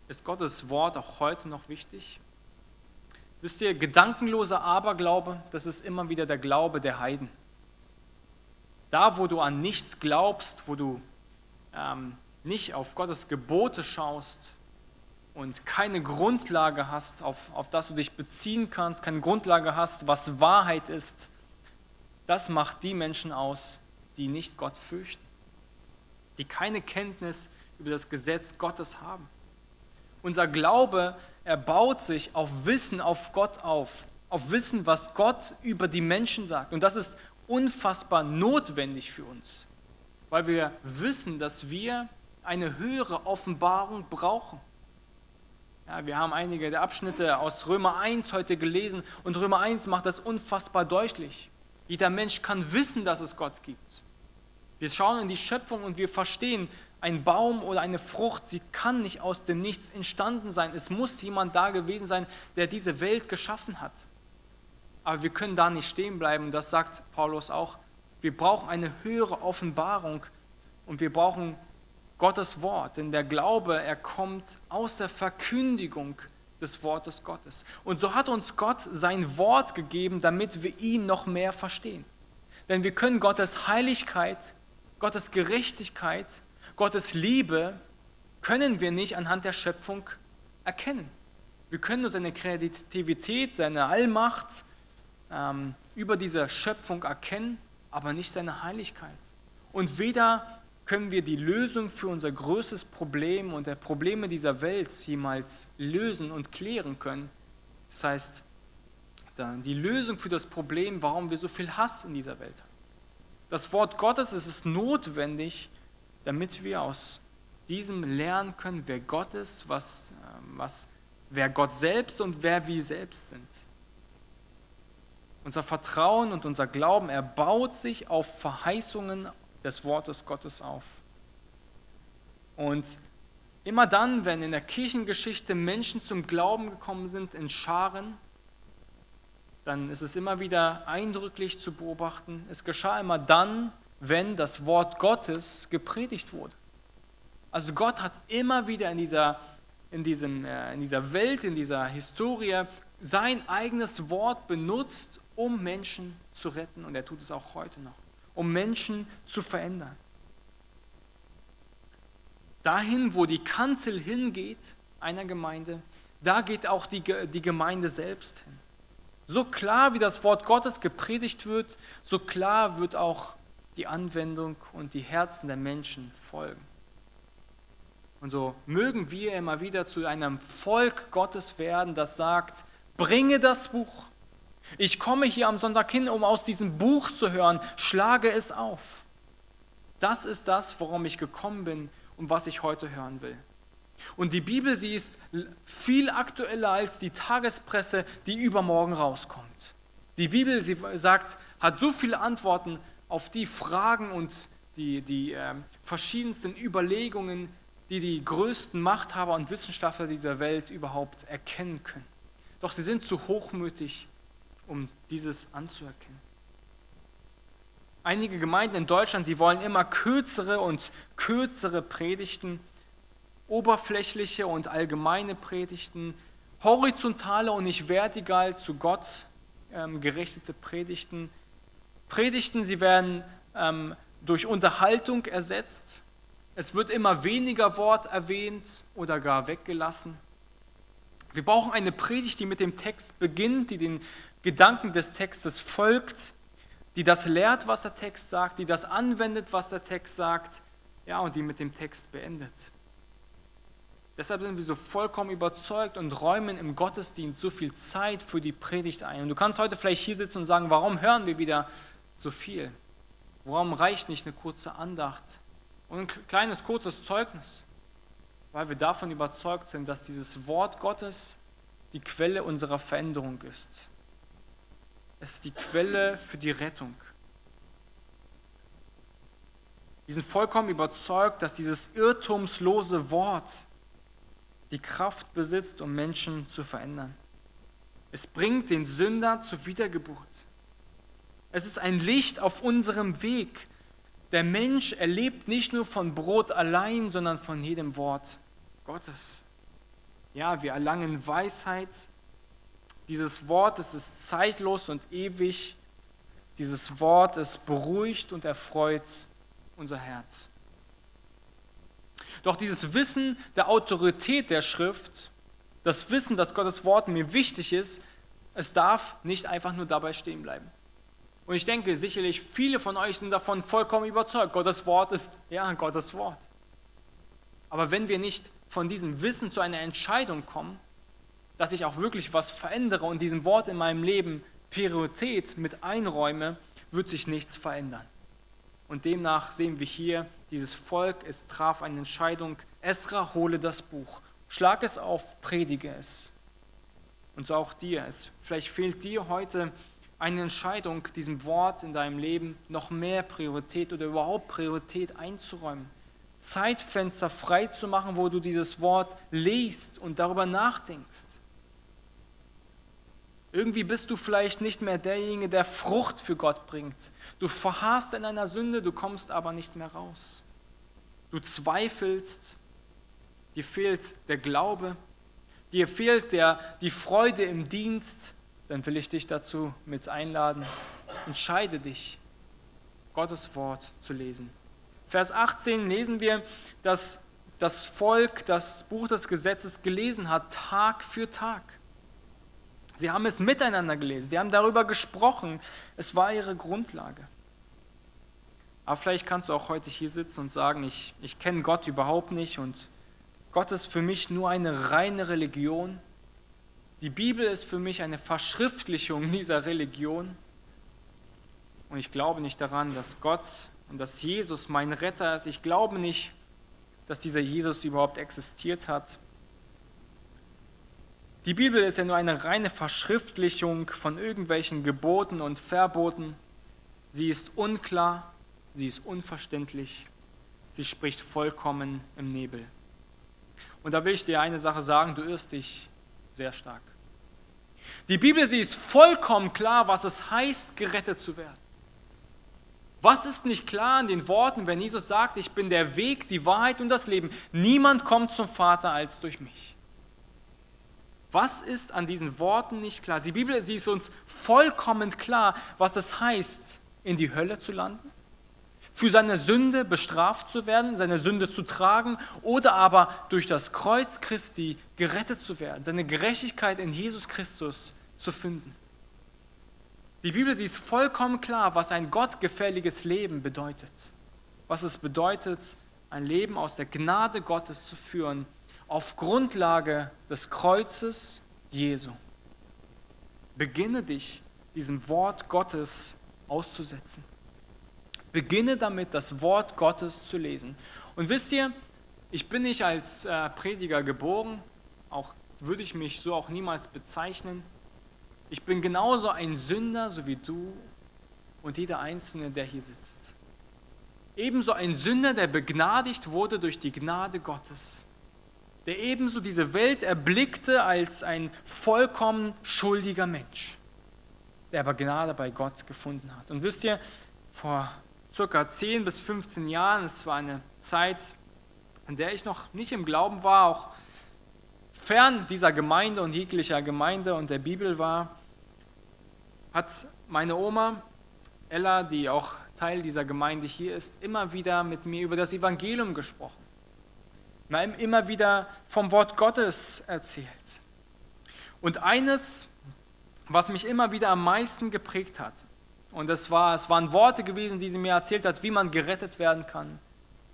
ist Gottes Wort auch heute noch wichtig? Wisst ihr, gedankenloser Aberglaube, das ist immer wieder der Glaube der Heiden. Da, wo du an nichts glaubst, wo du ähm, nicht auf Gottes Gebote schaust und keine Grundlage hast, auf, auf das du dich beziehen kannst, keine Grundlage hast, was Wahrheit ist, das macht die Menschen aus, die nicht Gott fürchten, die keine Kenntnis über das Gesetz Gottes haben. Unser Glaube, er baut sich auf Wissen auf Gott auf, auf Wissen, was Gott über die Menschen sagt. Und das ist unfassbar notwendig für uns weil wir wissen, dass wir eine höhere Offenbarung brauchen. Ja, wir haben einige der Abschnitte aus Römer 1 heute gelesen und Römer 1 macht das unfassbar deutlich. Jeder Mensch kann wissen, dass es Gott gibt. Wir schauen in die Schöpfung und wir verstehen, ein Baum oder eine Frucht, sie kann nicht aus dem Nichts entstanden sein. Es muss jemand da gewesen sein, der diese Welt geschaffen hat. Aber wir können da nicht stehen bleiben. Das sagt Paulus auch. Wir brauchen eine höhere Offenbarung und wir brauchen Gottes Wort, denn der Glaube, er kommt aus der Verkündigung des Wortes Gottes. Und so hat uns Gott sein Wort gegeben, damit wir ihn noch mehr verstehen. Denn wir können Gottes Heiligkeit, Gottes Gerechtigkeit, Gottes Liebe, können wir nicht anhand der Schöpfung erkennen. Wir können nur seine Kreativität, seine Allmacht ähm, über diese Schöpfung erkennen, aber nicht seine Heiligkeit. Und weder können wir die Lösung für unser größtes Problem und der Probleme dieser Welt jemals lösen und klären können. Das heißt, die Lösung für das Problem, warum wir so viel Hass in dieser Welt haben. Das Wort Gottes es ist notwendig, damit wir aus diesem lernen können, wer Gott ist, was, ähm, was, wer Gott selbst und wer wir selbst sind. Unser Vertrauen und unser Glauben erbaut sich auf Verheißungen des Wortes Gottes auf. Und immer dann, wenn in der Kirchengeschichte Menschen zum Glauben gekommen sind in Scharen, dann ist es immer wieder eindrücklich zu beobachten. Es geschah immer dann, wenn das Wort Gottes gepredigt wurde. Also Gott hat immer wieder in dieser, in, diesem, äh, in dieser Welt, in dieser Historie sein eigenes Wort benutzt, um Menschen zu retten. Und er tut es auch heute noch, um Menschen zu verändern. Dahin, wo die Kanzel hingeht, einer Gemeinde, da geht auch die, die Gemeinde selbst hin. So klar, wie das Wort Gottes gepredigt wird, so klar wird auch die Anwendung und die Herzen der Menschen folgen. Und so mögen wir immer wieder zu einem Volk Gottes werden, das sagt, bringe das Buch, ich komme hier am Sonntag hin, um aus diesem Buch zu hören. Schlage es auf. Das ist das, worum ich gekommen bin und was ich heute hören will. Und die Bibel, sie ist viel aktueller als die Tagespresse, die übermorgen rauskommt. Die Bibel, sie sagt, hat so viele Antworten auf die Fragen und die, die äh, verschiedensten Überlegungen, die die größten Machthaber und Wissenschaftler dieser Welt überhaupt erkennen können. Doch sie sind zu hochmütig um dieses anzuerkennen. Einige Gemeinden in Deutschland, sie wollen immer kürzere und kürzere Predigten. oberflächliche und allgemeine Predigten, horizontale und nicht vertikal zu Gott ähm, gerichtete Predigten. Predigten, sie werden ähm, durch Unterhaltung ersetzt. Es wird immer weniger Wort erwähnt oder gar weggelassen. Wir brauchen eine Predigt, die mit dem Text beginnt, die den Gedanken des Textes folgt, die das lehrt, was der Text sagt, die das anwendet, was der Text sagt, ja, und die mit dem Text beendet. Deshalb sind wir so vollkommen überzeugt und räumen im Gottesdienst so viel Zeit für die Predigt ein. Und du kannst heute vielleicht hier sitzen und sagen, warum hören wir wieder so viel? Warum reicht nicht eine kurze Andacht und ein kleines, kurzes Zeugnis? Weil wir davon überzeugt sind, dass dieses Wort Gottes die Quelle unserer Veränderung ist. Es ist die Quelle für die Rettung. Wir sind vollkommen überzeugt, dass dieses irrtumslose Wort die Kraft besitzt, um Menschen zu verändern. Es bringt den Sünder zur Wiedergeburt. Es ist ein Licht auf unserem Weg. Der Mensch erlebt nicht nur von Brot allein, sondern von jedem Wort Gottes. Ja, wir erlangen Weisheit. Dieses Wort, es ist zeitlos und ewig. Dieses Wort, es beruhigt und erfreut unser Herz. Doch dieses Wissen der Autorität der Schrift, das Wissen, dass Gottes Wort mir wichtig ist, es darf nicht einfach nur dabei stehen bleiben. Und ich denke, sicherlich viele von euch sind davon vollkommen überzeugt. Gottes Wort ist ja Gottes Wort. Aber wenn wir nicht von diesem Wissen zu einer Entscheidung kommen, dass ich auch wirklich was verändere und diesem Wort in meinem Leben Priorität mit einräume, wird sich nichts verändern. Und demnach sehen wir hier, dieses Volk, es traf eine Entscheidung, Esra, hole das Buch, schlag es auf, predige es. Und so auch dir. Es, vielleicht fehlt dir heute eine Entscheidung, diesem Wort in deinem Leben noch mehr Priorität oder überhaupt Priorität einzuräumen. Zeitfenster frei zu machen, wo du dieses Wort liest und darüber nachdenkst. Irgendwie bist du vielleicht nicht mehr derjenige, der Frucht für Gott bringt. Du verharrst in einer Sünde, du kommst aber nicht mehr raus. Du zweifelst, dir fehlt der Glaube, dir fehlt der, die Freude im Dienst, dann will ich dich dazu mit einladen. Entscheide dich, Gottes Wort zu lesen. Vers 18 lesen wir, dass das Volk das Buch des Gesetzes gelesen hat, Tag für Tag. Sie haben es miteinander gelesen, sie haben darüber gesprochen. Es war ihre Grundlage. Aber vielleicht kannst du auch heute hier sitzen und sagen, ich, ich kenne Gott überhaupt nicht und Gott ist für mich nur eine reine Religion. Die Bibel ist für mich eine Verschriftlichung dieser Religion. Und ich glaube nicht daran, dass Gott und dass Jesus mein Retter ist. Ich glaube nicht, dass dieser Jesus überhaupt existiert hat. Die Bibel ist ja nur eine reine Verschriftlichung von irgendwelchen Geboten und Verboten. Sie ist unklar, sie ist unverständlich, sie spricht vollkommen im Nebel. Und da will ich dir eine Sache sagen, du irrst dich sehr stark. Die Bibel, sie ist vollkommen klar, was es heißt, gerettet zu werden. Was ist nicht klar in den Worten, wenn Jesus sagt, ich bin der Weg, die Wahrheit und das Leben? Niemand kommt zum Vater als durch mich. Was ist an diesen Worten nicht klar? Die Bibel, sie ist uns vollkommen klar, was es heißt, in die Hölle zu landen, für seine Sünde bestraft zu werden, seine Sünde zu tragen oder aber durch das Kreuz Christi gerettet zu werden, seine Gerechtigkeit in Jesus Christus zu finden. Die Bibel, sie ist vollkommen klar, was ein gottgefälliges Leben bedeutet. Was es bedeutet, ein Leben aus der Gnade Gottes zu führen auf Grundlage des Kreuzes Jesu. Beginne dich diesem Wort Gottes auszusetzen. Beginne damit, das Wort Gottes zu lesen. Und wisst ihr, ich bin nicht als äh, Prediger geboren, auch würde ich mich so auch niemals bezeichnen. Ich bin genauso ein Sünder, so wie du und jeder Einzelne, der hier sitzt. Ebenso ein Sünder, der begnadigt wurde durch die Gnade Gottes der ebenso diese Welt erblickte als ein vollkommen schuldiger Mensch, der aber Gnade bei Gott gefunden hat. Und wisst ihr, vor circa 10 bis 15 Jahren, es war eine Zeit, in der ich noch nicht im Glauben war, auch fern dieser Gemeinde und jeglicher Gemeinde und der Bibel war, hat meine Oma Ella, die auch Teil dieser Gemeinde hier ist, immer wieder mit mir über das Evangelium gesprochen. Immer wieder vom Wort Gottes erzählt. Und eines, was mich immer wieder am meisten geprägt hat, und das war, es waren Worte gewesen, die sie mir erzählt hat, wie man gerettet werden kann,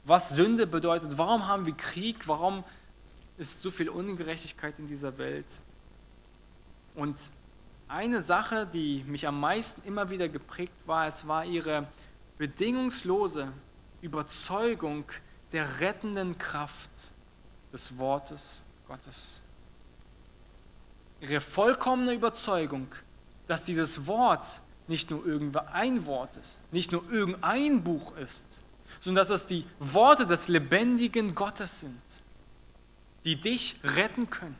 was Sünde bedeutet, warum haben wir Krieg, warum ist so viel Ungerechtigkeit in dieser Welt. Und eine Sache, die mich am meisten immer wieder geprägt war, es war ihre bedingungslose Überzeugung der rettenden Kraft des Wortes Gottes. Ihre vollkommene Überzeugung, dass dieses Wort nicht nur irgendein Wort ist, nicht nur irgendein Buch ist, sondern dass es die Worte des lebendigen Gottes sind, die dich retten können.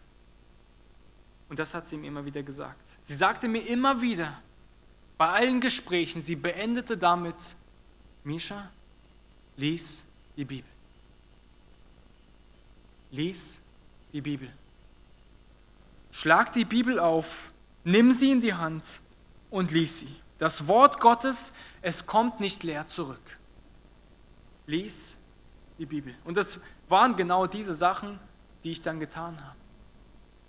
Und das hat sie mir immer wieder gesagt. Sie sagte mir immer wieder, bei allen Gesprächen, sie beendete damit, Misha, lies die Bibel. Lies die Bibel. Schlag die Bibel auf, nimm sie in die Hand und lies sie. Das Wort Gottes, es kommt nicht leer zurück. Lies die Bibel. Und das waren genau diese Sachen, die ich dann getan habe.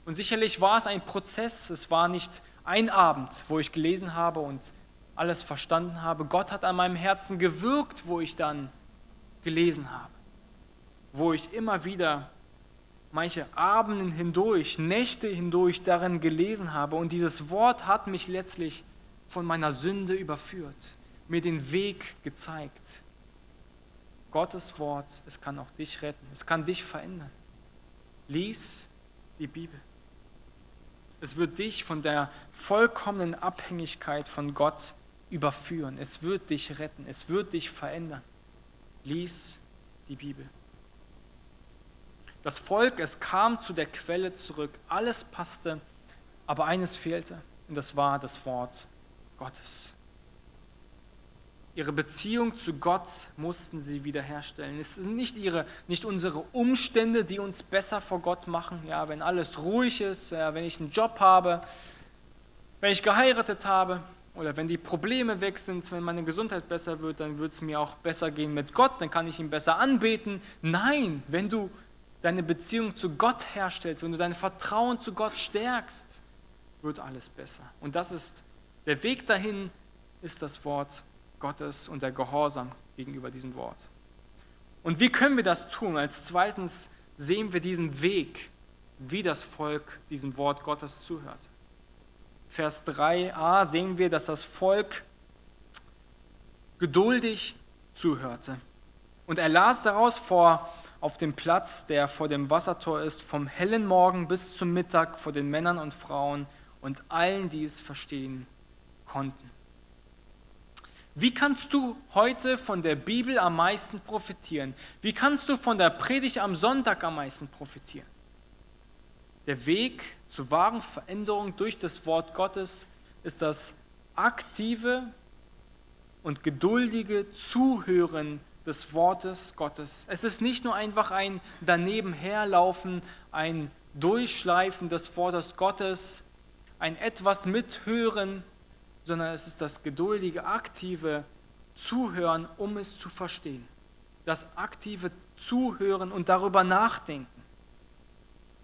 Und sicherlich war es ein Prozess, es war nicht ein Abend, wo ich gelesen habe und alles verstanden habe. Gott hat an meinem Herzen gewirkt, wo ich dann gelesen habe, wo ich immer wieder manche Abenden hindurch, Nächte hindurch darin gelesen habe. Und dieses Wort hat mich letztlich von meiner Sünde überführt, mir den Weg gezeigt. Gottes Wort, es kann auch dich retten, es kann dich verändern. Lies die Bibel. Es wird dich von der vollkommenen Abhängigkeit von Gott überführen. Es wird dich retten. Es wird dich verändern. Lies die Bibel. Das Volk, es kam zu der Quelle zurück. Alles passte, aber eines fehlte. Und das war das Wort Gottes. Ihre Beziehung zu Gott mussten sie wiederherstellen. Es sind nicht, ihre, nicht unsere Umstände, die uns besser vor Gott machen. Ja, wenn alles ruhig ist, ja, wenn ich einen Job habe, wenn ich geheiratet habe oder wenn die Probleme weg sind, wenn meine Gesundheit besser wird, dann wird es mir auch besser gehen mit Gott, dann kann ich ihn besser anbeten. Nein, wenn du deine Beziehung zu Gott herstellst, wenn du dein Vertrauen zu Gott stärkst, wird alles besser. Und das ist der Weg dahin, ist das Wort Gottes und der Gehorsam gegenüber diesem Wort. Und wie können wir das tun? Als zweitens sehen wir diesen Weg, wie das Volk diesem Wort Gottes zuhört. Vers 3a sehen wir, dass das Volk geduldig zuhörte. Und er las daraus vor auf dem Platz, der vor dem Wassertor ist, vom hellen Morgen bis zum Mittag vor den Männern und Frauen und allen, die es verstehen konnten. Wie kannst du heute von der Bibel am meisten profitieren? Wie kannst du von der Predigt am Sonntag am meisten profitieren? Der Weg zur wahren Veränderung durch das Wort Gottes ist das aktive und geduldige Zuhören des Wortes Gottes. Es ist nicht nur einfach ein daneben herlaufen, ein Durchschleifen des Wortes Gottes, ein etwas mithören, sondern es ist das geduldige, aktive Zuhören, um es zu verstehen. Das aktive Zuhören und darüber nachdenken,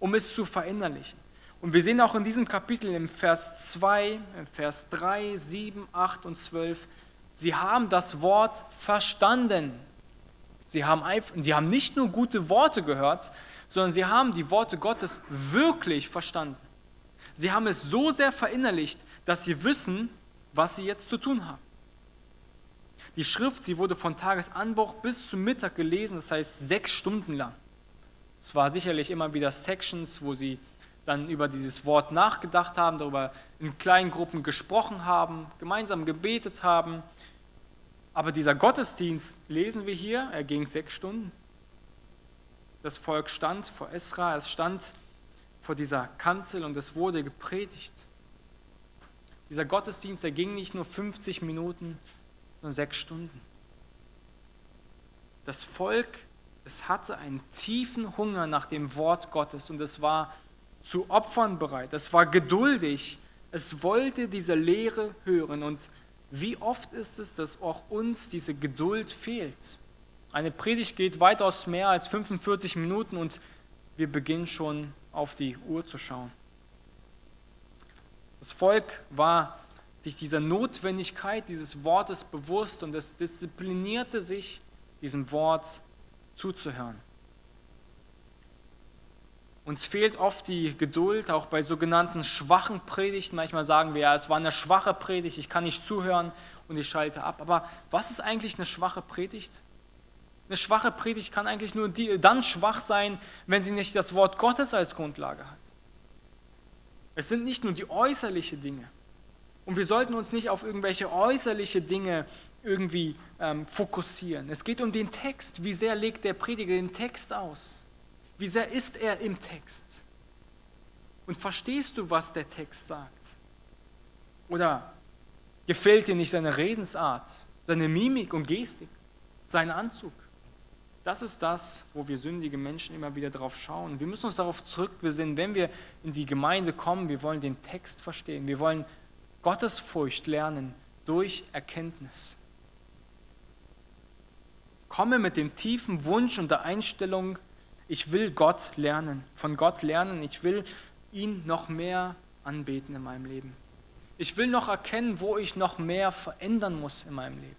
um es zu verinnerlichen. Und wir sehen auch in diesem Kapitel im Vers 2, im Vers 3, 7, 8 und 12, sie haben das Wort verstanden. Sie haben, sie haben nicht nur gute Worte gehört, sondern sie haben die Worte Gottes wirklich verstanden. Sie haben es so sehr verinnerlicht, dass sie wissen, was sie jetzt zu tun haben. Die Schrift, sie wurde von Tagesanbruch bis zum Mittag gelesen, das heißt sechs Stunden lang. Es war sicherlich immer wieder Sections, wo sie dann über dieses Wort nachgedacht haben, darüber in kleinen Gruppen gesprochen haben, gemeinsam gebetet haben. Aber dieser Gottesdienst, lesen wir hier, er ging sechs Stunden. Das Volk stand vor Esra, es stand vor dieser Kanzel und es wurde gepredigt. Dieser Gottesdienst, der ging nicht nur 50 Minuten, sondern sechs Stunden. Das Volk es hatte einen tiefen Hunger nach dem Wort Gottes und es war zu Opfern bereit, es war geduldig, es wollte diese Lehre hören. Und wie oft ist es, dass auch uns diese Geduld fehlt? Eine Predigt geht weitaus mehr als 45 Minuten und wir beginnen schon auf die Uhr zu schauen. Das Volk war sich dieser Notwendigkeit dieses Wortes bewusst und es disziplinierte sich, diesem Wort zuzuhören. Uns fehlt oft die Geduld, auch bei sogenannten schwachen Predigten. Manchmal sagen wir ja, es war eine schwache Predigt, ich kann nicht zuhören und ich schalte ab. Aber was ist eigentlich eine schwache Predigt? Eine schwache Predigt kann eigentlich nur die, dann schwach sein, wenn sie nicht das Wort Gottes als Grundlage hat. Es sind nicht nur die äußerlichen Dinge. Und wir sollten uns nicht auf irgendwelche äußerliche Dinge irgendwie ähm, fokussieren. Es geht um den Text. Wie sehr legt der Prediger den Text aus? Wie sehr ist er im Text? Und verstehst du, was der Text sagt? Oder gefällt dir nicht seine Redensart, seine Mimik und Gestik, sein Anzug? Das ist das, wo wir sündige Menschen immer wieder drauf schauen. Wir müssen uns darauf zurückbesinnen, wenn wir in die Gemeinde kommen, wir wollen den Text verstehen, wir wollen Gottesfurcht lernen durch Erkenntnis. Komme mit dem tiefen Wunsch und der Einstellung, ich will Gott lernen, von Gott lernen, ich will ihn noch mehr anbeten in meinem Leben. Ich will noch erkennen, wo ich noch mehr verändern muss in meinem Leben.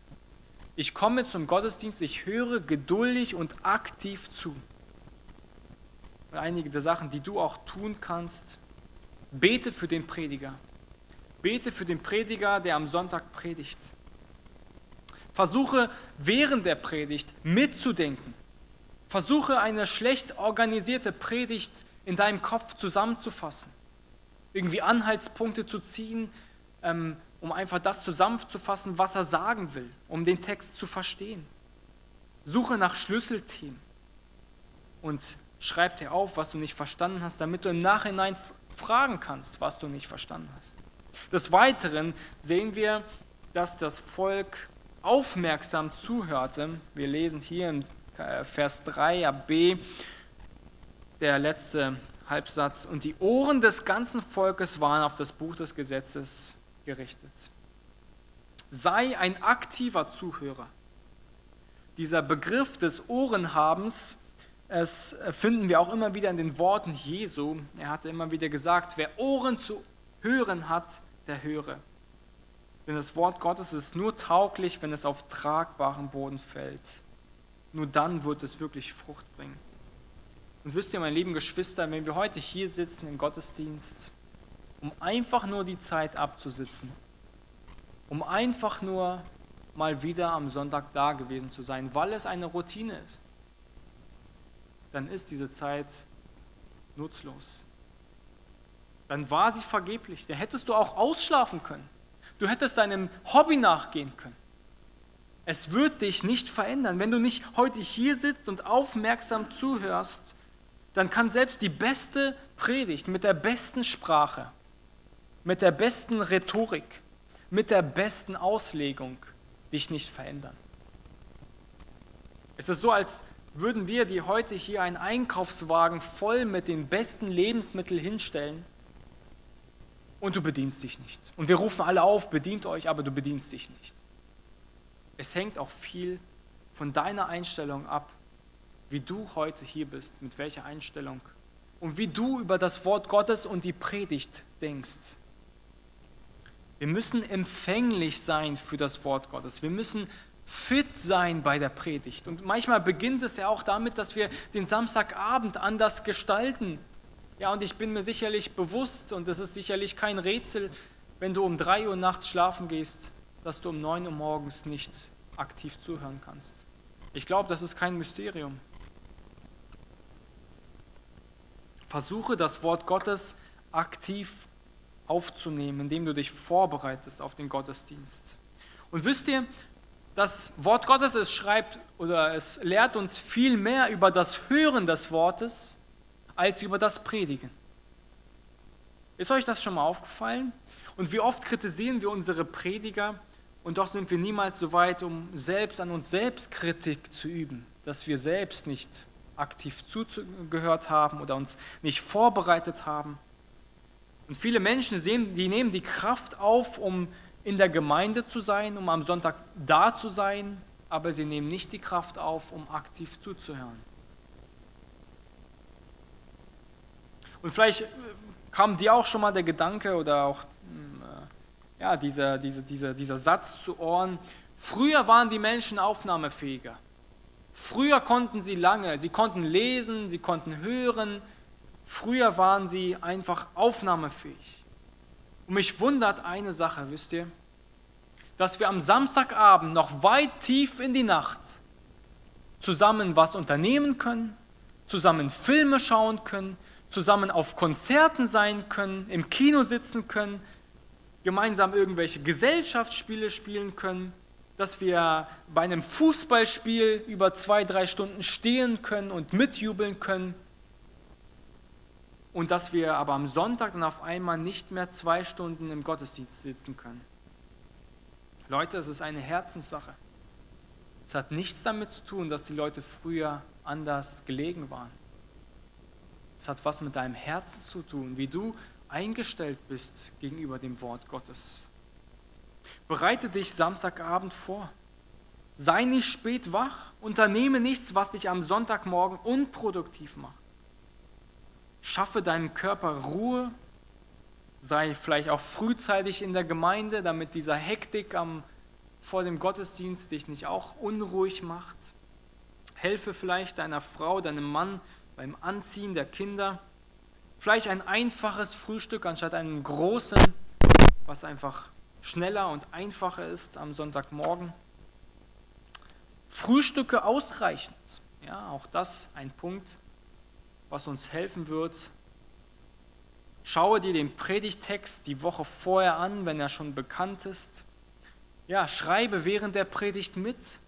Ich komme zum Gottesdienst, ich höre geduldig und aktiv zu. Und einige der Sachen, die du auch tun kannst, bete für den Prediger. Bete für den Prediger, der am Sonntag predigt. Versuche während der Predigt mitzudenken. Versuche eine schlecht organisierte Predigt in deinem Kopf zusammenzufassen. Irgendwie Anhaltspunkte zu ziehen, ähm, um einfach das zusammenzufassen, was er sagen will, um den Text zu verstehen. Suche nach Schlüsselthemen und schreib dir auf, was du nicht verstanden hast, damit du im Nachhinein fragen kannst, was du nicht verstanden hast. Des Weiteren sehen wir, dass das Volk aufmerksam zuhörte. Wir lesen hier äh, Vers 3b, der letzte Halbsatz, und die Ohren des ganzen Volkes waren auf das Buch des Gesetzes gerichtet. Sei ein aktiver Zuhörer. Dieser Begriff des Ohrenhabens, es finden wir auch immer wieder in den Worten Jesu. Er hatte immer wieder gesagt, wer Ohren zu hören hat, der höre. Denn das Wort Gottes ist nur tauglich, wenn es auf tragbaren Boden fällt. Nur dann wird es wirklich Frucht bringen. Und wisst ihr, meine lieben Geschwister, wenn wir heute hier sitzen im Gottesdienst, um einfach nur die Zeit abzusitzen, um einfach nur mal wieder am Sonntag da gewesen zu sein, weil es eine Routine ist, dann ist diese Zeit nutzlos. Dann war sie vergeblich. Da hättest du auch ausschlafen können. Du hättest deinem Hobby nachgehen können. Es wird dich nicht verändern. Wenn du nicht heute hier sitzt und aufmerksam zuhörst, dann kann selbst die beste Predigt mit der besten Sprache mit der besten Rhetorik, mit der besten Auslegung dich nicht verändern. Es ist so, als würden wir dir heute hier einen Einkaufswagen voll mit den besten Lebensmitteln hinstellen und du bedienst dich nicht. Und wir rufen alle auf, bedient euch, aber du bedienst dich nicht. Es hängt auch viel von deiner Einstellung ab, wie du heute hier bist, mit welcher Einstellung und wie du über das Wort Gottes und die Predigt denkst. Wir müssen empfänglich sein für das Wort Gottes. Wir müssen fit sein bei der Predigt. Und manchmal beginnt es ja auch damit, dass wir den Samstagabend anders gestalten. Ja, und ich bin mir sicherlich bewusst, und das ist sicherlich kein Rätsel, wenn du um 3 Uhr nachts schlafen gehst, dass du um 9 Uhr morgens nicht aktiv zuhören kannst. Ich glaube, das ist kein Mysterium. Versuche das Wort Gottes aktiv aufzunehmen, indem du dich vorbereitest auf den Gottesdienst. Und wisst ihr, das Wort Gottes, es schreibt oder es lehrt uns viel mehr über das Hören des Wortes als über das Predigen. Ist euch das schon mal aufgefallen? Und wie oft kritisieren wir unsere Prediger und doch sind wir niemals so weit, um selbst an uns selbst Kritik zu üben. dass wir selbst nicht aktiv zugehört haben oder uns nicht vorbereitet haben. Und viele Menschen sehen, die nehmen die Kraft auf, um in der Gemeinde zu sein, um am Sonntag da zu sein, aber sie nehmen nicht die Kraft auf, um aktiv zuzuhören. Und vielleicht äh, kam dir auch schon mal der Gedanke oder auch ja, dieser, dieser, dieser, dieser Satz zu Ohren, früher waren die Menschen aufnahmefähiger. Früher konnten sie lange, sie konnten lesen, sie konnten hören. Früher waren sie einfach aufnahmefähig. Und mich wundert eine Sache, wisst ihr, dass wir am Samstagabend noch weit tief in die Nacht zusammen was unternehmen können, zusammen Filme schauen können, zusammen auf Konzerten sein können, im Kino sitzen können, gemeinsam irgendwelche Gesellschaftsspiele spielen können dass wir bei einem Fußballspiel über zwei, drei Stunden stehen können und mitjubeln können und dass wir aber am Sonntag dann auf einmal nicht mehr zwei Stunden im Gottesdienst sitzen können. Leute, es ist eine Herzenssache. Es hat nichts damit zu tun, dass die Leute früher anders gelegen waren. Es hat was mit deinem Herzen zu tun, wie du eingestellt bist gegenüber dem Wort Gottes. Bereite dich Samstagabend vor. Sei nicht spät wach. Unternehme nichts, was dich am Sonntagmorgen unproduktiv macht. Schaffe deinem Körper Ruhe. Sei vielleicht auch frühzeitig in der Gemeinde, damit dieser Hektik am, vor dem Gottesdienst dich nicht auch unruhig macht. Helfe vielleicht deiner Frau, deinem Mann beim Anziehen der Kinder. Vielleicht ein einfaches Frühstück anstatt einem großen, was einfach schneller und einfacher ist am Sonntagmorgen. Frühstücke ausreichend. Ja, auch das ein Punkt, was uns helfen wird. Schaue dir den Predigtext die Woche vorher an, wenn er schon bekannt ist. Ja, schreibe während der Predigt mit.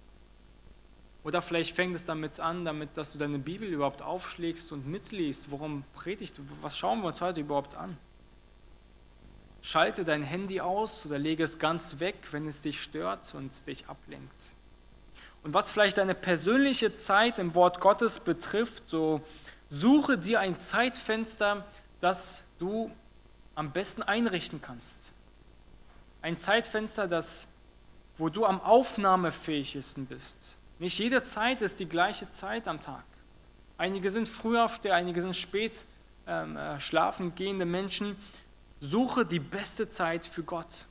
Oder vielleicht fängt es damit an, damit, dass du deine Bibel überhaupt aufschlägst und mitliest. Worum predigt, was schauen wir uns heute überhaupt an? Schalte dein Handy aus oder lege es ganz weg, wenn es dich stört und dich ablenkt. Und was vielleicht deine persönliche Zeit im Wort Gottes betrifft, so suche dir ein Zeitfenster, das du am besten einrichten kannst. Ein Zeitfenster, das, wo du am aufnahmefähigsten bist. Nicht jede Zeit ist die gleiche Zeit am Tag. Einige sind Frühaufsteher, einige sind spät ähm, äh, schlafen gehende Menschen. Suche die beste Zeit für Gott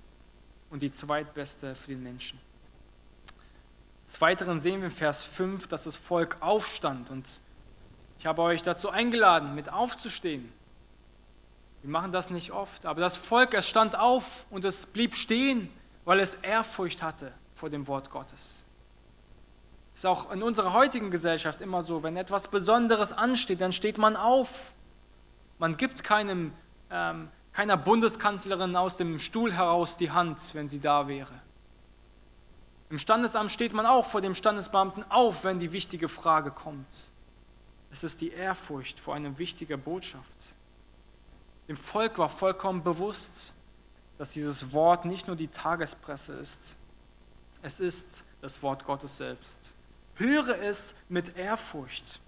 und die zweitbeste für den Menschen. Des Weiteren sehen wir in Vers 5, dass das Volk aufstand und ich habe euch dazu eingeladen, mit aufzustehen. Wir machen das nicht oft, aber das Volk, es stand auf und es blieb stehen, weil es Ehrfurcht hatte vor dem Wort Gottes. Ist auch in unserer heutigen Gesellschaft immer so, wenn etwas Besonderes ansteht, dann steht man auf. Man gibt keinem ähm, keiner Bundeskanzlerin aus dem Stuhl heraus die Hand, wenn sie da wäre. Im Standesamt steht man auch vor dem Standesbeamten auf, wenn die wichtige Frage kommt. Es ist die Ehrfurcht vor einer wichtigen Botschaft. Dem Volk war vollkommen bewusst, dass dieses Wort nicht nur die Tagespresse ist, es ist das Wort Gottes selbst. Höre es mit Ehrfurcht.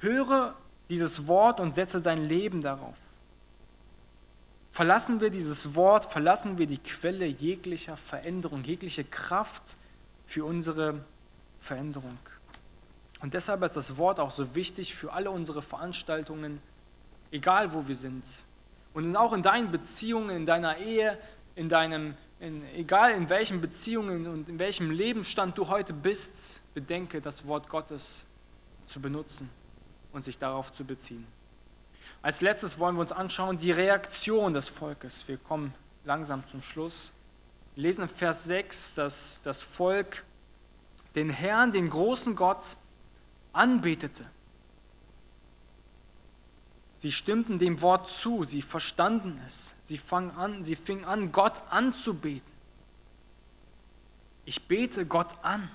Höre dieses Wort und setze dein Leben darauf. Verlassen wir dieses Wort, verlassen wir die Quelle jeglicher Veränderung, jegliche Kraft für unsere Veränderung. Und deshalb ist das Wort auch so wichtig für alle unsere Veranstaltungen, egal wo wir sind. Und auch in deinen Beziehungen, in deiner Ehe, in deinem, in, egal in welchen Beziehungen und in welchem Lebensstand du heute bist, bedenke das Wort Gottes zu benutzen und sich darauf zu beziehen. Als letztes wollen wir uns anschauen die Reaktion des Volkes. Wir kommen langsam zum Schluss. Wir lesen in Vers 6, dass das Volk den Herrn, den großen Gott, anbetete. Sie stimmten dem Wort zu, sie verstanden es. Sie fingen an, sie fingen an Gott anzubeten. Ich bete Gott an.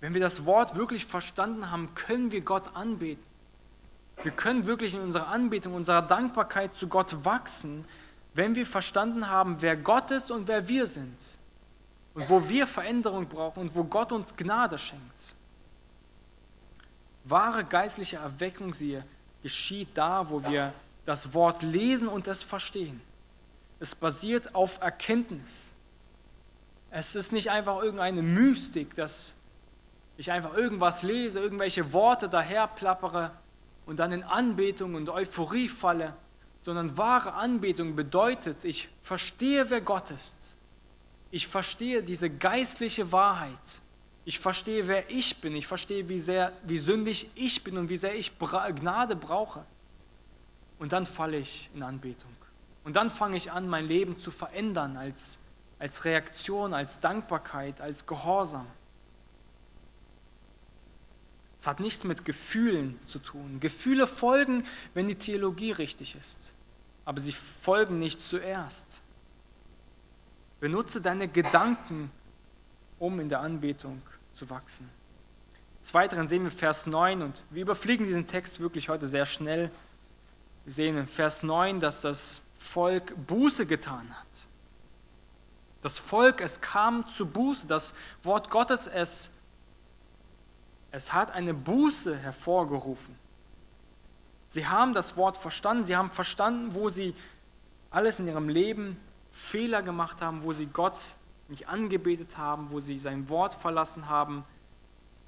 Wenn wir das Wort wirklich verstanden haben, können wir Gott anbeten. Wir können wirklich in unserer Anbetung, unserer Dankbarkeit zu Gott wachsen, wenn wir verstanden haben, wer Gott ist und wer wir sind. und wo wir Veränderung brauchen und wo Gott uns Gnade schenkt. Wahre geistliche Erweckung, siehe, geschieht da, wo wir das Wort lesen und es verstehen. Es basiert auf Erkenntnis. Es ist nicht einfach irgendeine Mystik, dass ich einfach irgendwas lese, irgendwelche Worte daherplappere und dann in Anbetung und Euphorie falle, sondern wahre Anbetung bedeutet, ich verstehe, wer Gott ist. Ich verstehe diese geistliche Wahrheit. Ich verstehe, wer ich bin. Ich verstehe, wie sehr, wie sündig ich bin und wie sehr ich Gnade brauche. Und dann falle ich in Anbetung. Und dann fange ich an, mein Leben zu verändern als, als Reaktion, als Dankbarkeit, als Gehorsam. Es hat nichts mit Gefühlen zu tun. Gefühle folgen, wenn die Theologie richtig ist. Aber sie folgen nicht zuerst. Benutze deine Gedanken, um in der Anbetung zu wachsen. Des Weiteren sehen wir Vers 9 und wir überfliegen diesen Text wirklich heute sehr schnell. Wir sehen in Vers 9, dass das Volk Buße getan hat. Das Volk, es kam zu Buße. Das Wort Gottes, es es hat eine Buße hervorgerufen. Sie haben das Wort verstanden, sie haben verstanden, wo sie alles in ihrem Leben Fehler gemacht haben, wo sie Gott nicht angebetet haben, wo sie sein Wort verlassen haben.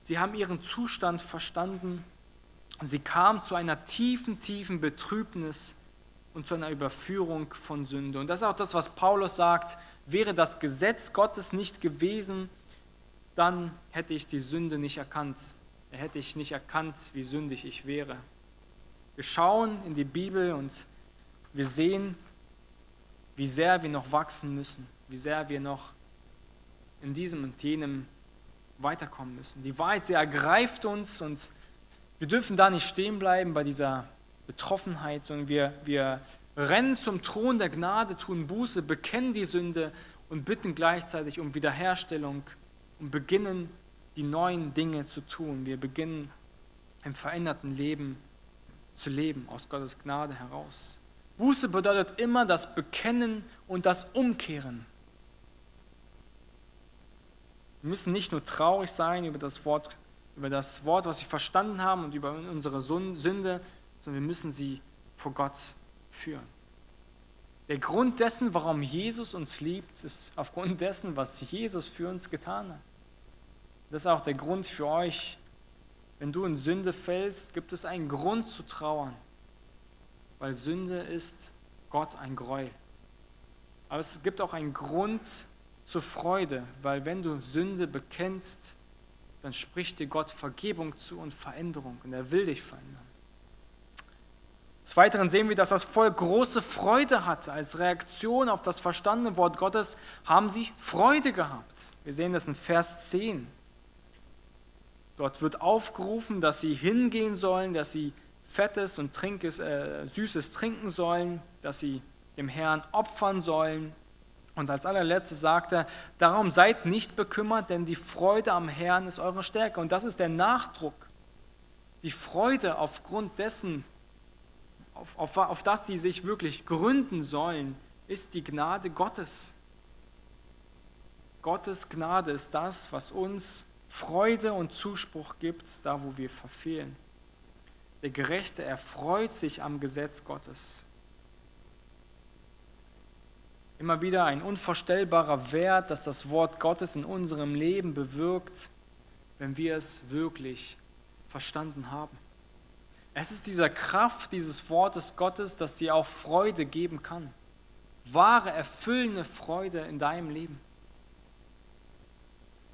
Sie haben ihren Zustand verstanden. Sie kamen zu einer tiefen, tiefen Betrübnis und zu einer Überführung von Sünde. Und das ist auch das, was Paulus sagt, wäre das Gesetz Gottes nicht gewesen, dann hätte ich die Sünde nicht erkannt hätte ich nicht erkannt, wie sündig ich wäre. Wir schauen in die Bibel und wir sehen, wie sehr wir noch wachsen müssen, wie sehr wir noch in diesem und jenem weiterkommen müssen. Die Wahrheit, sie ergreift uns und wir dürfen da nicht stehen bleiben bei dieser Betroffenheit, sondern wir, wir rennen zum Thron der Gnade, tun Buße, bekennen die Sünde und bitten gleichzeitig um Wiederherstellung und beginnen die neuen Dinge zu tun. Wir beginnen im veränderten Leben zu leben, aus Gottes Gnade heraus. Buße bedeutet immer das Bekennen und das Umkehren. Wir müssen nicht nur traurig sein über das Wort, über das Wort, was wir verstanden haben und über unsere Sünde, sondern wir müssen sie vor Gott führen. Der Grund dessen, warum Jesus uns liebt, ist aufgrund dessen, was Jesus für uns getan hat. Das ist auch der Grund für euch. Wenn du in Sünde fällst, gibt es einen Grund zu trauern, weil Sünde ist Gott ein Gräuel. Aber es gibt auch einen Grund zur Freude, weil wenn du Sünde bekennst, dann spricht dir Gott Vergebung zu und Veränderung und er will dich verändern. Des Weiteren sehen wir, dass das Volk große Freude hatte. Als Reaktion auf das verstandene Wort Gottes haben sie Freude gehabt. Wir sehen das in Vers 10. Dort wird aufgerufen, dass sie hingehen sollen, dass sie fettes und trinkes, äh, süßes trinken sollen, dass sie dem Herrn opfern sollen. Und als allerletztes sagt er, darum seid nicht bekümmert, denn die Freude am Herrn ist eure Stärke. Und das ist der Nachdruck. Die Freude aufgrund dessen, auf, auf, auf das die sich wirklich gründen sollen, ist die Gnade Gottes. Gottes Gnade ist das, was uns Freude und Zuspruch gibt, da wo wir verfehlen. Der Gerechte erfreut sich am Gesetz Gottes. Immer wieder ein unvorstellbarer Wert, dass das Wort Gottes in unserem Leben bewirkt, wenn wir es wirklich verstanden haben. Es ist dieser Kraft dieses Wortes Gottes, dass dir auch Freude geben kann. Wahre, erfüllende Freude in deinem Leben.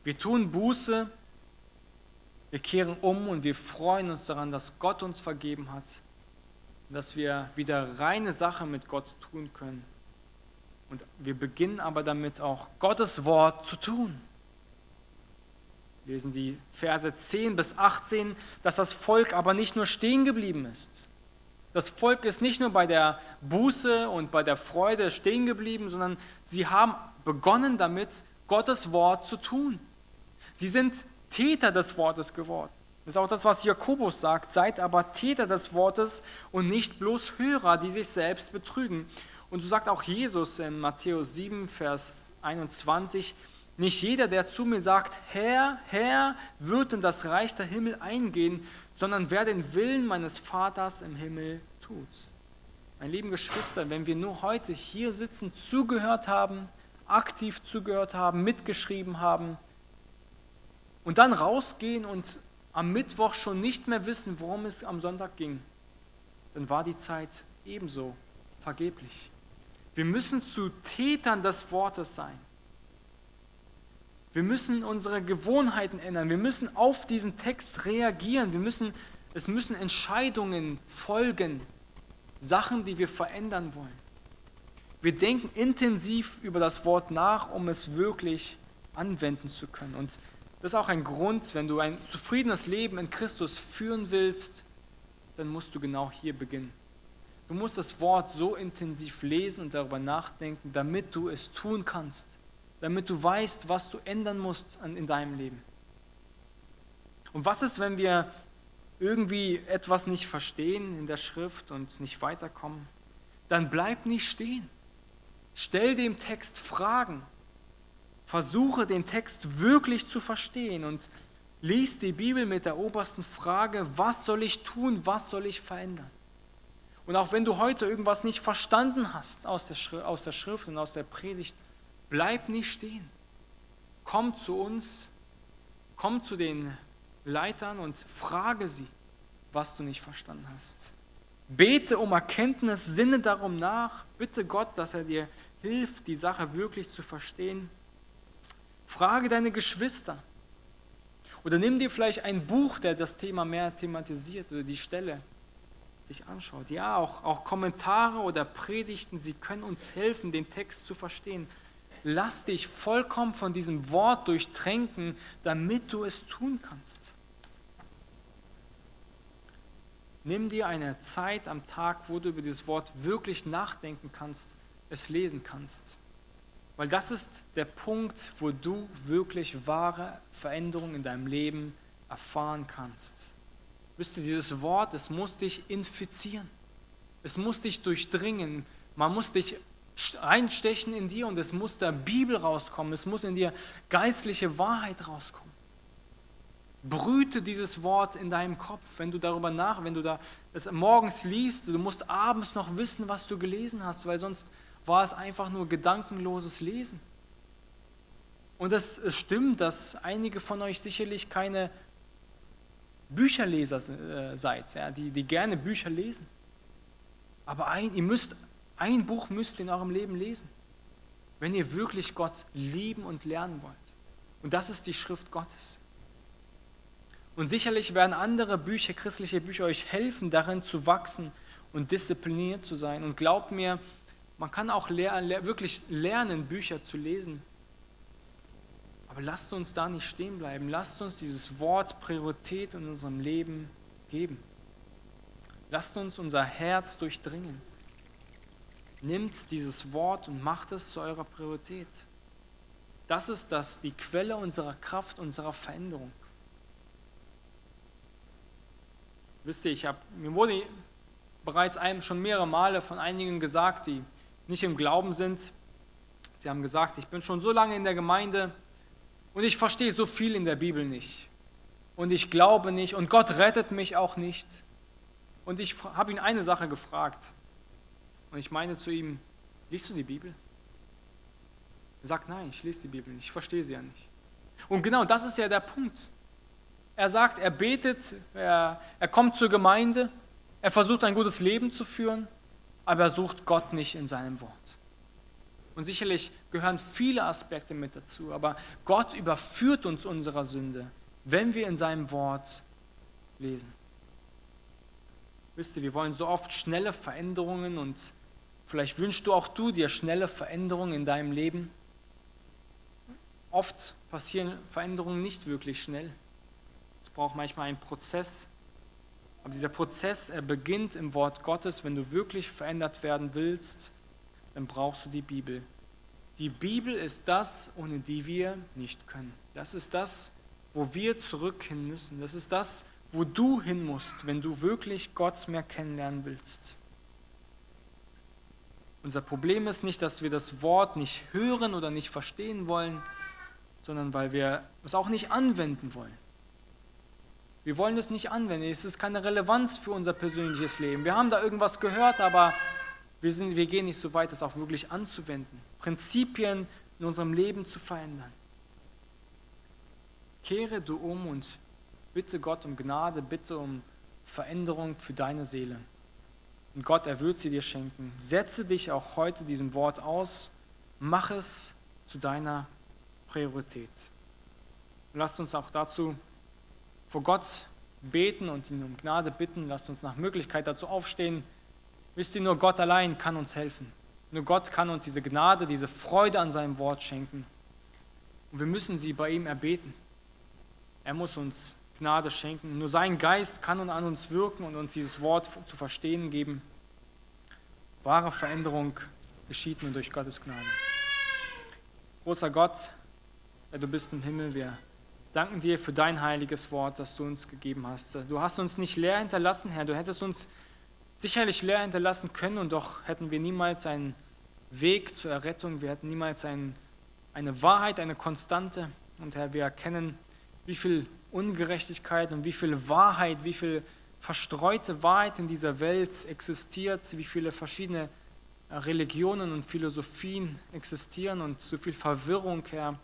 Wir tun Buße, wir kehren um und wir freuen uns daran, dass Gott uns vergeben hat, dass wir wieder reine Sache mit Gott tun können. Und wir beginnen aber damit auch Gottes Wort zu tun. Wir lesen die Verse 10 bis 18, dass das Volk aber nicht nur stehen geblieben ist. Das Volk ist nicht nur bei der Buße und bei der Freude stehen geblieben, sondern sie haben begonnen damit, Gottes Wort zu tun. Sie sind Täter des Wortes geworden. Das ist auch das, was Jakobus sagt. Seid aber Täter des Wortes und nicht bloß Hörer, die sich selbst betrügen. Und so sagt auch Jesus in Matthäus 7, Vers 21, Nicht jeder, der zu mir sagt, Herr, Herr, wird in das Reich der Himmel eingehen, sondern wer den Willen meines Vaters im Himmel tut. Meine lieben Geschwister, wenn wir nur heute hier sitzen, zugehört haben, aktiv zugehört haben, mitgeschrieben haben und dann rausgehen und am Mittwoch schon nicht mehr wissen, worum es am Sonntag ging, dann war die Zeit ebenso vergeblich. Wir müssen zu Tätern des Wortes sein. Wir müssen unsere Gewohnheiten ändern. Wir müssen auf diesen Text reagieren. Wir müssen, es müssen Entscheidungen folgen, Sachen, die wir verändern wollen. Wir denken intensiv über das Wort nach, um es wirklich anwenden zu können. Und das ist auch ein Grund, wenn du ein zufriedenes Leben in Christus führen willst, dann musst du genau hier beginnen. Du musst das Wort so intensiv lesen und darüber nachdenken, damit du es tun kannst, damit du weißt, was du ändern musst in deinem Leben. Und was ist, wenn wir irgendwie etwas nicht verstehen in der Schrift und nicht weiterkommen? Dann bleib nicht stehen. Stell dem Text Fragen. Versuche den Text wirklich zu verstehen und lies die Bibel mit der obersten Frage, was soll ich tun, was soll ich verändern? Und auch wenn du heute irgendwas nicht verstanden hast aus der, Schrift, aus der Schrift und aus der Predigt, bleib nicht stehen. Komm zu uns, komm zu den Leitern und frage sie, was du nicht verstanden hast. Bete um Erkenntnis, sinne darum nach, bitte Gott, dass er dir hilft, die Sache wirklich zu verstehen. Frage deine Geschwister. Oder nimm dir vielleicht ein Buch, der das Thema mehr thematisiert oder die Stelle sich anschaut. Ja, auch, auch Kommentare oder Predigten, sie können uns helfen, den Text zu verstehen. Lass dich vollkommen von diesem Wort durchtränken, damit du es tun kannst. Nimm dir eine Zeit am Tag, wo du über dieses Wort wirklich nachdenken kannst, es lesen kannst. Weil das ist der Punkt, wo du wirklich wahre Veränderungen in deinem Leben erfahren kannst. Wisst ihr, dieses Wort, es muss dich infizieren. Es muss dich durchdringen. Man muss dich einstechen in dir und es muss da Bibel rauskommen. Es muss in dir geistliche Wahrheit rauskommen. Brüte dieses Wort in deinem Kopf, wenn du darüber nach, wenn du da es morgens liest, du musst abends noch wissen, was du gelesen hast, weil sonst war es einfach nur gedankenloses Lesen. Und es stimmt, dass einige von euch sicherlich keine Bücherleser äh, seid, ja, die, die gerne Bücher lesen. Aber ein, ihr müsst, ein Buch müsst ihr in eurem Leben lesen, wenn ihr wirklich Gott lieben und lernen wollt. Und das ist die Schrift Gottes. Und sicherlich werden andere Bücher, christliche Bücher, euch helfen, darin zu wachsen und diszipliniert zu sein. Und glaubt mir, man kann auch ler wirklich lernen, Bücher zu lesen. Aber lasst uns da nicht stehen bleiben. Lasst uns dieses Wort Priorität in unserem Leben geben. Lasst uns unser Herz durchdringen. Nimmt dieses Wort und macht es zu eurer Priorität. Das ist das, die Quelle unserer Kraft, unserer Veränderung. Wisst ihr, ich hab, mir wurde bereits einem schon mehrere Male von einigen gesagt, die nicht im Glauben sind. Sie haben gesagt, ich bin schon so lange in der Gemeinde, und ich verstehe so viel in der Bibel nicht. Und ich glaube nicht. Und Gott rettet mich auch nicht. Und ich habe ihn eine Sache gefragt. Und ich meine zu ihm, liest du die Bibel? Er sagt, nein, ich lese die Bibel nicht. Ich verstehe sie ja nicht. Und genau das ist ja der Punkt. Er sagt, er betet, er, er kommt zur Gemeinde, er versucht ein gutes Leben zu führen, aber er sucht Gott nicht in seinem Wort. Und sicherlich gehören viele Aspekte mit dazu, aber Gott überführt uns unserer Sünde, wenn wir in seinem Wort lesen. Wisst ihr, wir wollen so oft schnelle Veränderungen und vielleicht wünschst du auch du dir schnelle Veränderungen in deinem Leben. Oft passieren Veränderungen nicht wirklich schnell. Es braucht manchmal einen Prozess. Aber dieser Prozess, er beginnt im Wort Gottes. Wenn du wirklich verändert werden willst, dann brauchst du die Bibel. Die Bibel ist das, ohne die wir nicht können. Das ist das, wo wir zurück hin müssen. Das ist das, wo du hin musst, wenn du wirklich Gott mehr kennenlernen willst. Unser Problem ist nicht, dass wir das Wort nicht hören oder nicht verstehen wollen. sondern weil wir es auch nicht anwenden wollen. Wir wollen es nicht anwenden. Es ist keine Relevanz für unser persönliches Leben. Wir haben da irgendwas gehört, aber wir, sind, wir gehen nicht so weit, das auch wirklich anzuwenden. Prinzipien in unserem Leben zu verändern. Kehre du um und bitte Gott um Gnade, bitte um Veränderung für deine Seele. Und Gott, er wird sie dir schenken. Setze dich auch heute diesem Wort aus. Mach es zu deiner Priorität. Und lasst uns auch dazu vor Gott beten und ihn um Gnade bitten. Lasst uns nach Möglichkeit dazu aufstehen. Wisst ihr, nur Gott allein kann uns helfen. Nur Gott kann uns diese Gnade, diese Freude an seinem Wort schenken. Und wir müssen sie bei ihm erbeten. Er muss uns Gnade schenken. Nur sein Geist kann und an uns wirken und uns dieses Wort zu verstehen geben. Wahre Veränderung geschieht nur durch Gottes Gnade. Großer Gott, der du bist im Himmel, wir danken dir für dein heiliges Wort, das du uns gegeben hast. Du hast uns nicht leer hinterlassen, Herr. Du hättest uns sicherlich leer hinterlassen können und doch hätten wir niemals einen Weg zur Errettung, wir hätten niemals ein, eine Wahrheit, eine Konstante. Und Herr, wir erkennen, wie viel Ungerechtigkeit und wie viel Wahrheit, wie viel verstreute Wahrheit in dieser Welt existiert, wie viele verschiedene Religionen und Philosophien existieren und so viel Verwirrung, Herr.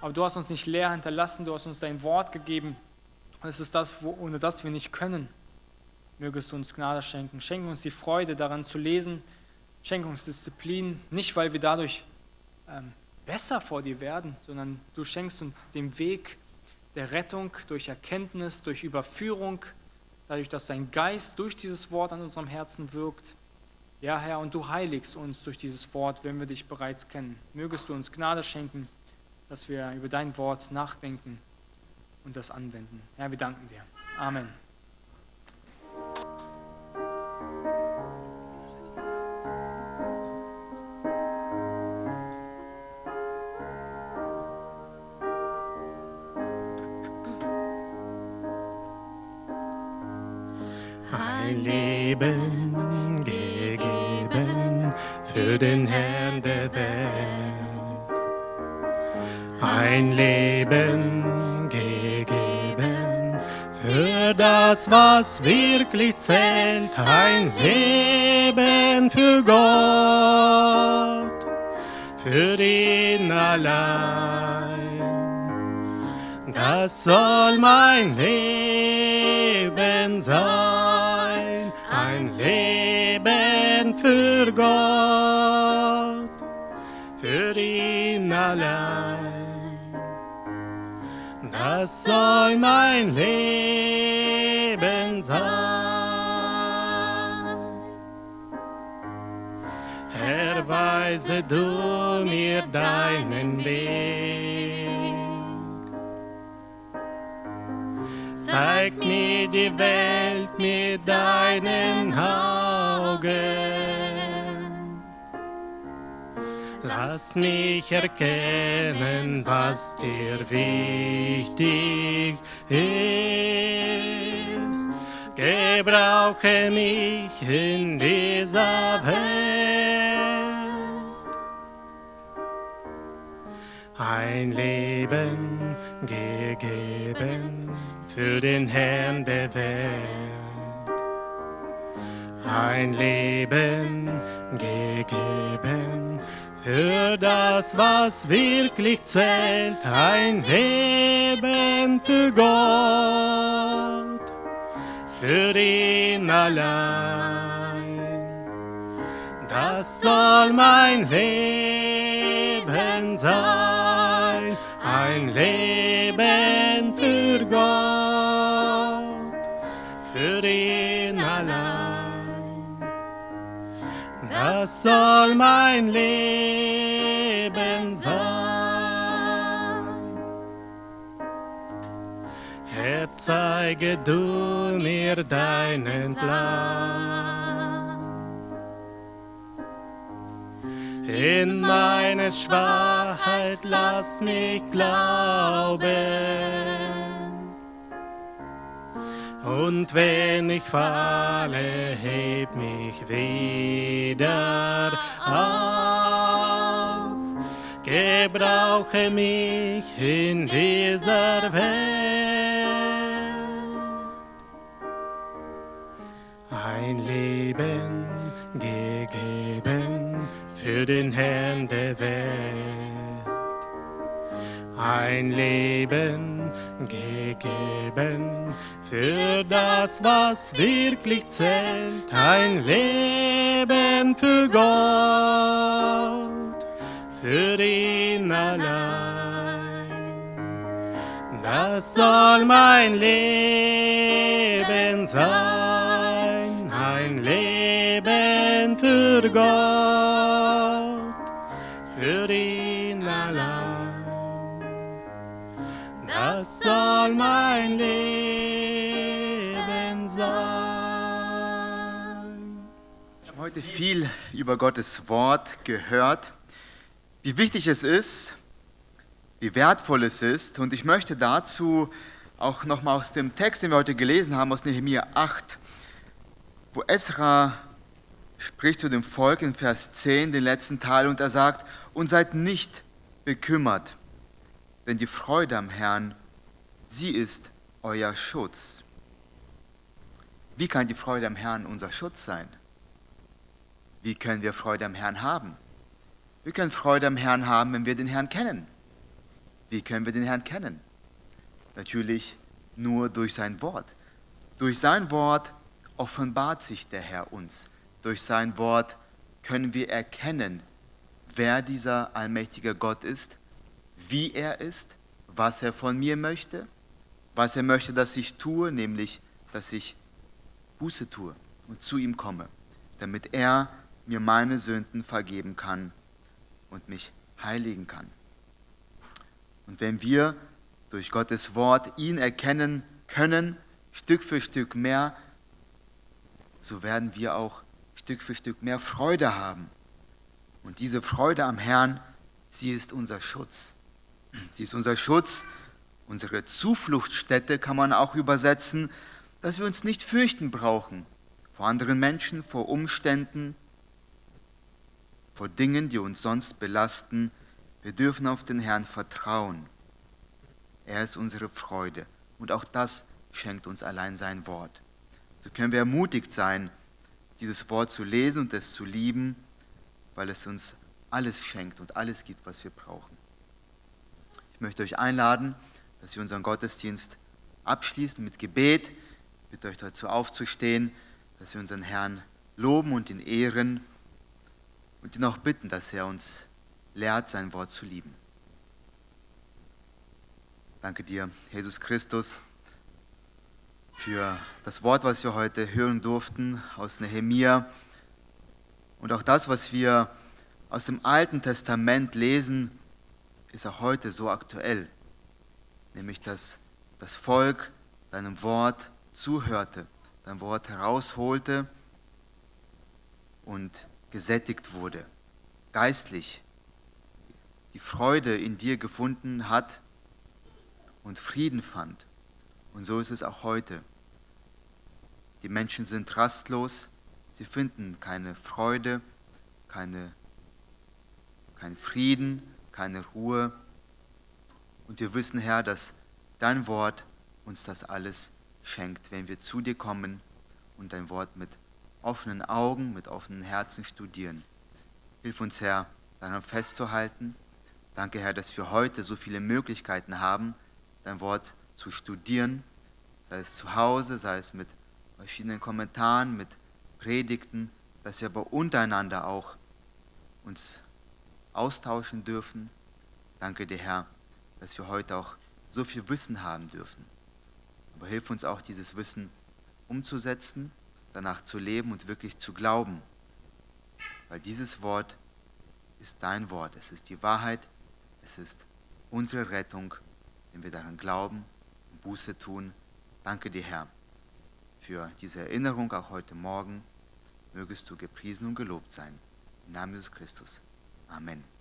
Aber du hast uns nicht leer hinterlassen, du hast uns dein Wort gegeben. Und es ist das, wo, ohne das wir nicht können. Mögest du uns Gnade schenken. Schenke uns die Freude daran zu lesen. Schenke uns Disziplin. Nicht, weil wir dadurch ähm, besser vor dir werden, sondern du schenkst uns den Weg der Rettung durch Erkenntnis, durch Überführung, dadurch, dass dein Geist durch dieses Wort an unserem Herzen wirkt. Ja, Herr, und du heiligst uns durch dieses Wort, wenn wir dich bereits kennen. Mögest du uns Gnade schenken, dass wir über dein Wort nachdenken und das anwenden. Herr, wir danken dir. Amen. Was wirklich zählt. Ein Leben für Gott, für ihn allein. Das soll mein Leben sein, ein Leben für Gott, für ihn allein. Das soll mein Leben sein. Herr, weise du mir deinen Weg. Zeig mir die Welt mit deinen Augen. Lass mich erkennen, was dir wichtig ist. Gebrauche mich in dieser Welt. Ein Leben gegeben für den Herrn der Welt. Ein Leben gegeben für das, was wirklich zählt. Ein Leben für Gott, für ihn allein. Das soll mein Leben sein, ein Leben für Gott, für ihn allein. Das soll mein Leben sein. Herr, zeige du mir deinen Plan. In meine Schwachheit lass mich glauben. Und wenn ich falle, heb mich wieder auf. gebrauche mich in dieser Welt. Ein Leben gegeben für den Herrn der Welt. Ein Leben gegeben für das, was wirklich zählt. Ein Leben für Gott, für ihn allein. Das soll mein Leben sein, Für Gott, für ihn allein. Das soll mein Leben sein. Wir haben heute viel über Gottes Wort gehört, wie wichtig es ist, wie wertvoll es ist. Und ich möchte dazu auch nochmal aus dem Text, den wir heute gelesen haben, aus Nehemiah 8, wo Esra spricht zu dem Volk in Vers 10, den letzten Teil, und er sagt, und seid nicht bekümmert, denn die Freude am Herrn, sie ist euer Schutz. Wie kann die Freude am Herrn unser Schutz sein? Wie können wir Freude am Herrn haben? Wir können Freude am Herrn haben, wenn wir den Herrn kennen. Wie können wir den Herrn kennen? Natürlich nur durch sein Wort. Durch sein Wort offenbart sich der Herr uns. Durch sein Wort können wir erkennen, wer dieser allmächtige Gott ist, wie er ist, was er von mir möchte, was er möchte, dass ich tue, nämlich, dass ich Buße tue und zu ihm komme, damit er mir meine Sünden vergeben kann und mich heiligen kann. Und wenn wir durch Gottes Wort ihn erkennen können, Stück für Stück mehr, so werden wir auch Stück für Stück mehr Freude haben. Und diese Freude am Herrn, sie ist unser Schutz. Sie ist unser Schutz, unsere Zufluchtsstätte kann man auch übersetzen, dass wir uns nicht fürchten brauchen vor anderen Menschen, vor Umständen, vor Dingen, die uns sonst belasten. Wir dürfen auf den Herrn vertrauen. Er ist unsere Freude und auch das schenkt uns allein sein Wort. So können wir ermutigt sein, dieses Wort zu lesen und es zu lieben, weil es uns alles schenkt und alles gibt, was wir brauchen. Ich möchte euch einladen, dass wir unseren Gottesdienst abschließen mit Gebet. Ich bitte euch dazu aufzustehen, dass wir unseren Herrn loben und ihn ehren und ihn auch bitten, dass er uns lehrt, sein Wort zu lieben. Danke dir, Jesus Christus, für das Wort, was wir heute hören durften aus Nehemia und auch das, was wir aus dem Alten Testament lesen, ist auch heute so aktuell, nämlich dass das Volk deinem Wort zuhörte, dein Wort herausholte und gesättigt wurde, geistlich die Freude in dir gefunden hat und Frieden fand. Und so ist es auch heute. Die Menschen sind rastlos, sie finden keine Freude, keine, keinen Frieden, keine Ruhe. Und wir wissen, Herr, dass dein Wort uns das alles schenkt, wenn wir zu dir kommen und dein Wort mit offenen Augen, mit offenen Herzen studieren. Hilf uns, Herr, daran festzuhalten. Danke, Herr, dass wir heute so viele Möglichkeiten haben, dein Wort zu studieren, sei es zu Hause, sei es mit verschiedenen Kommentaren, mit Predigten, dass wir aber untereinander auch uns austauschen dürfen. Danke dir, Herr, dass wir heute auch so viel Wissen haben dürfen. Aber hilf uns auch, dieses Wissen umzusetzen danach zu leben und wirklich zu glauben. Weil dieses Wort ist dein Wort. Es ist die Wahrheit. Es ist unsere Rettung, wenn wir daran glauben Buße tun. Danke dir, Herr, für diese Erinnerung auch heute Morgen. Mögest du gepriesen und gelobt sein. Im Namen Jesus Christus. Amen.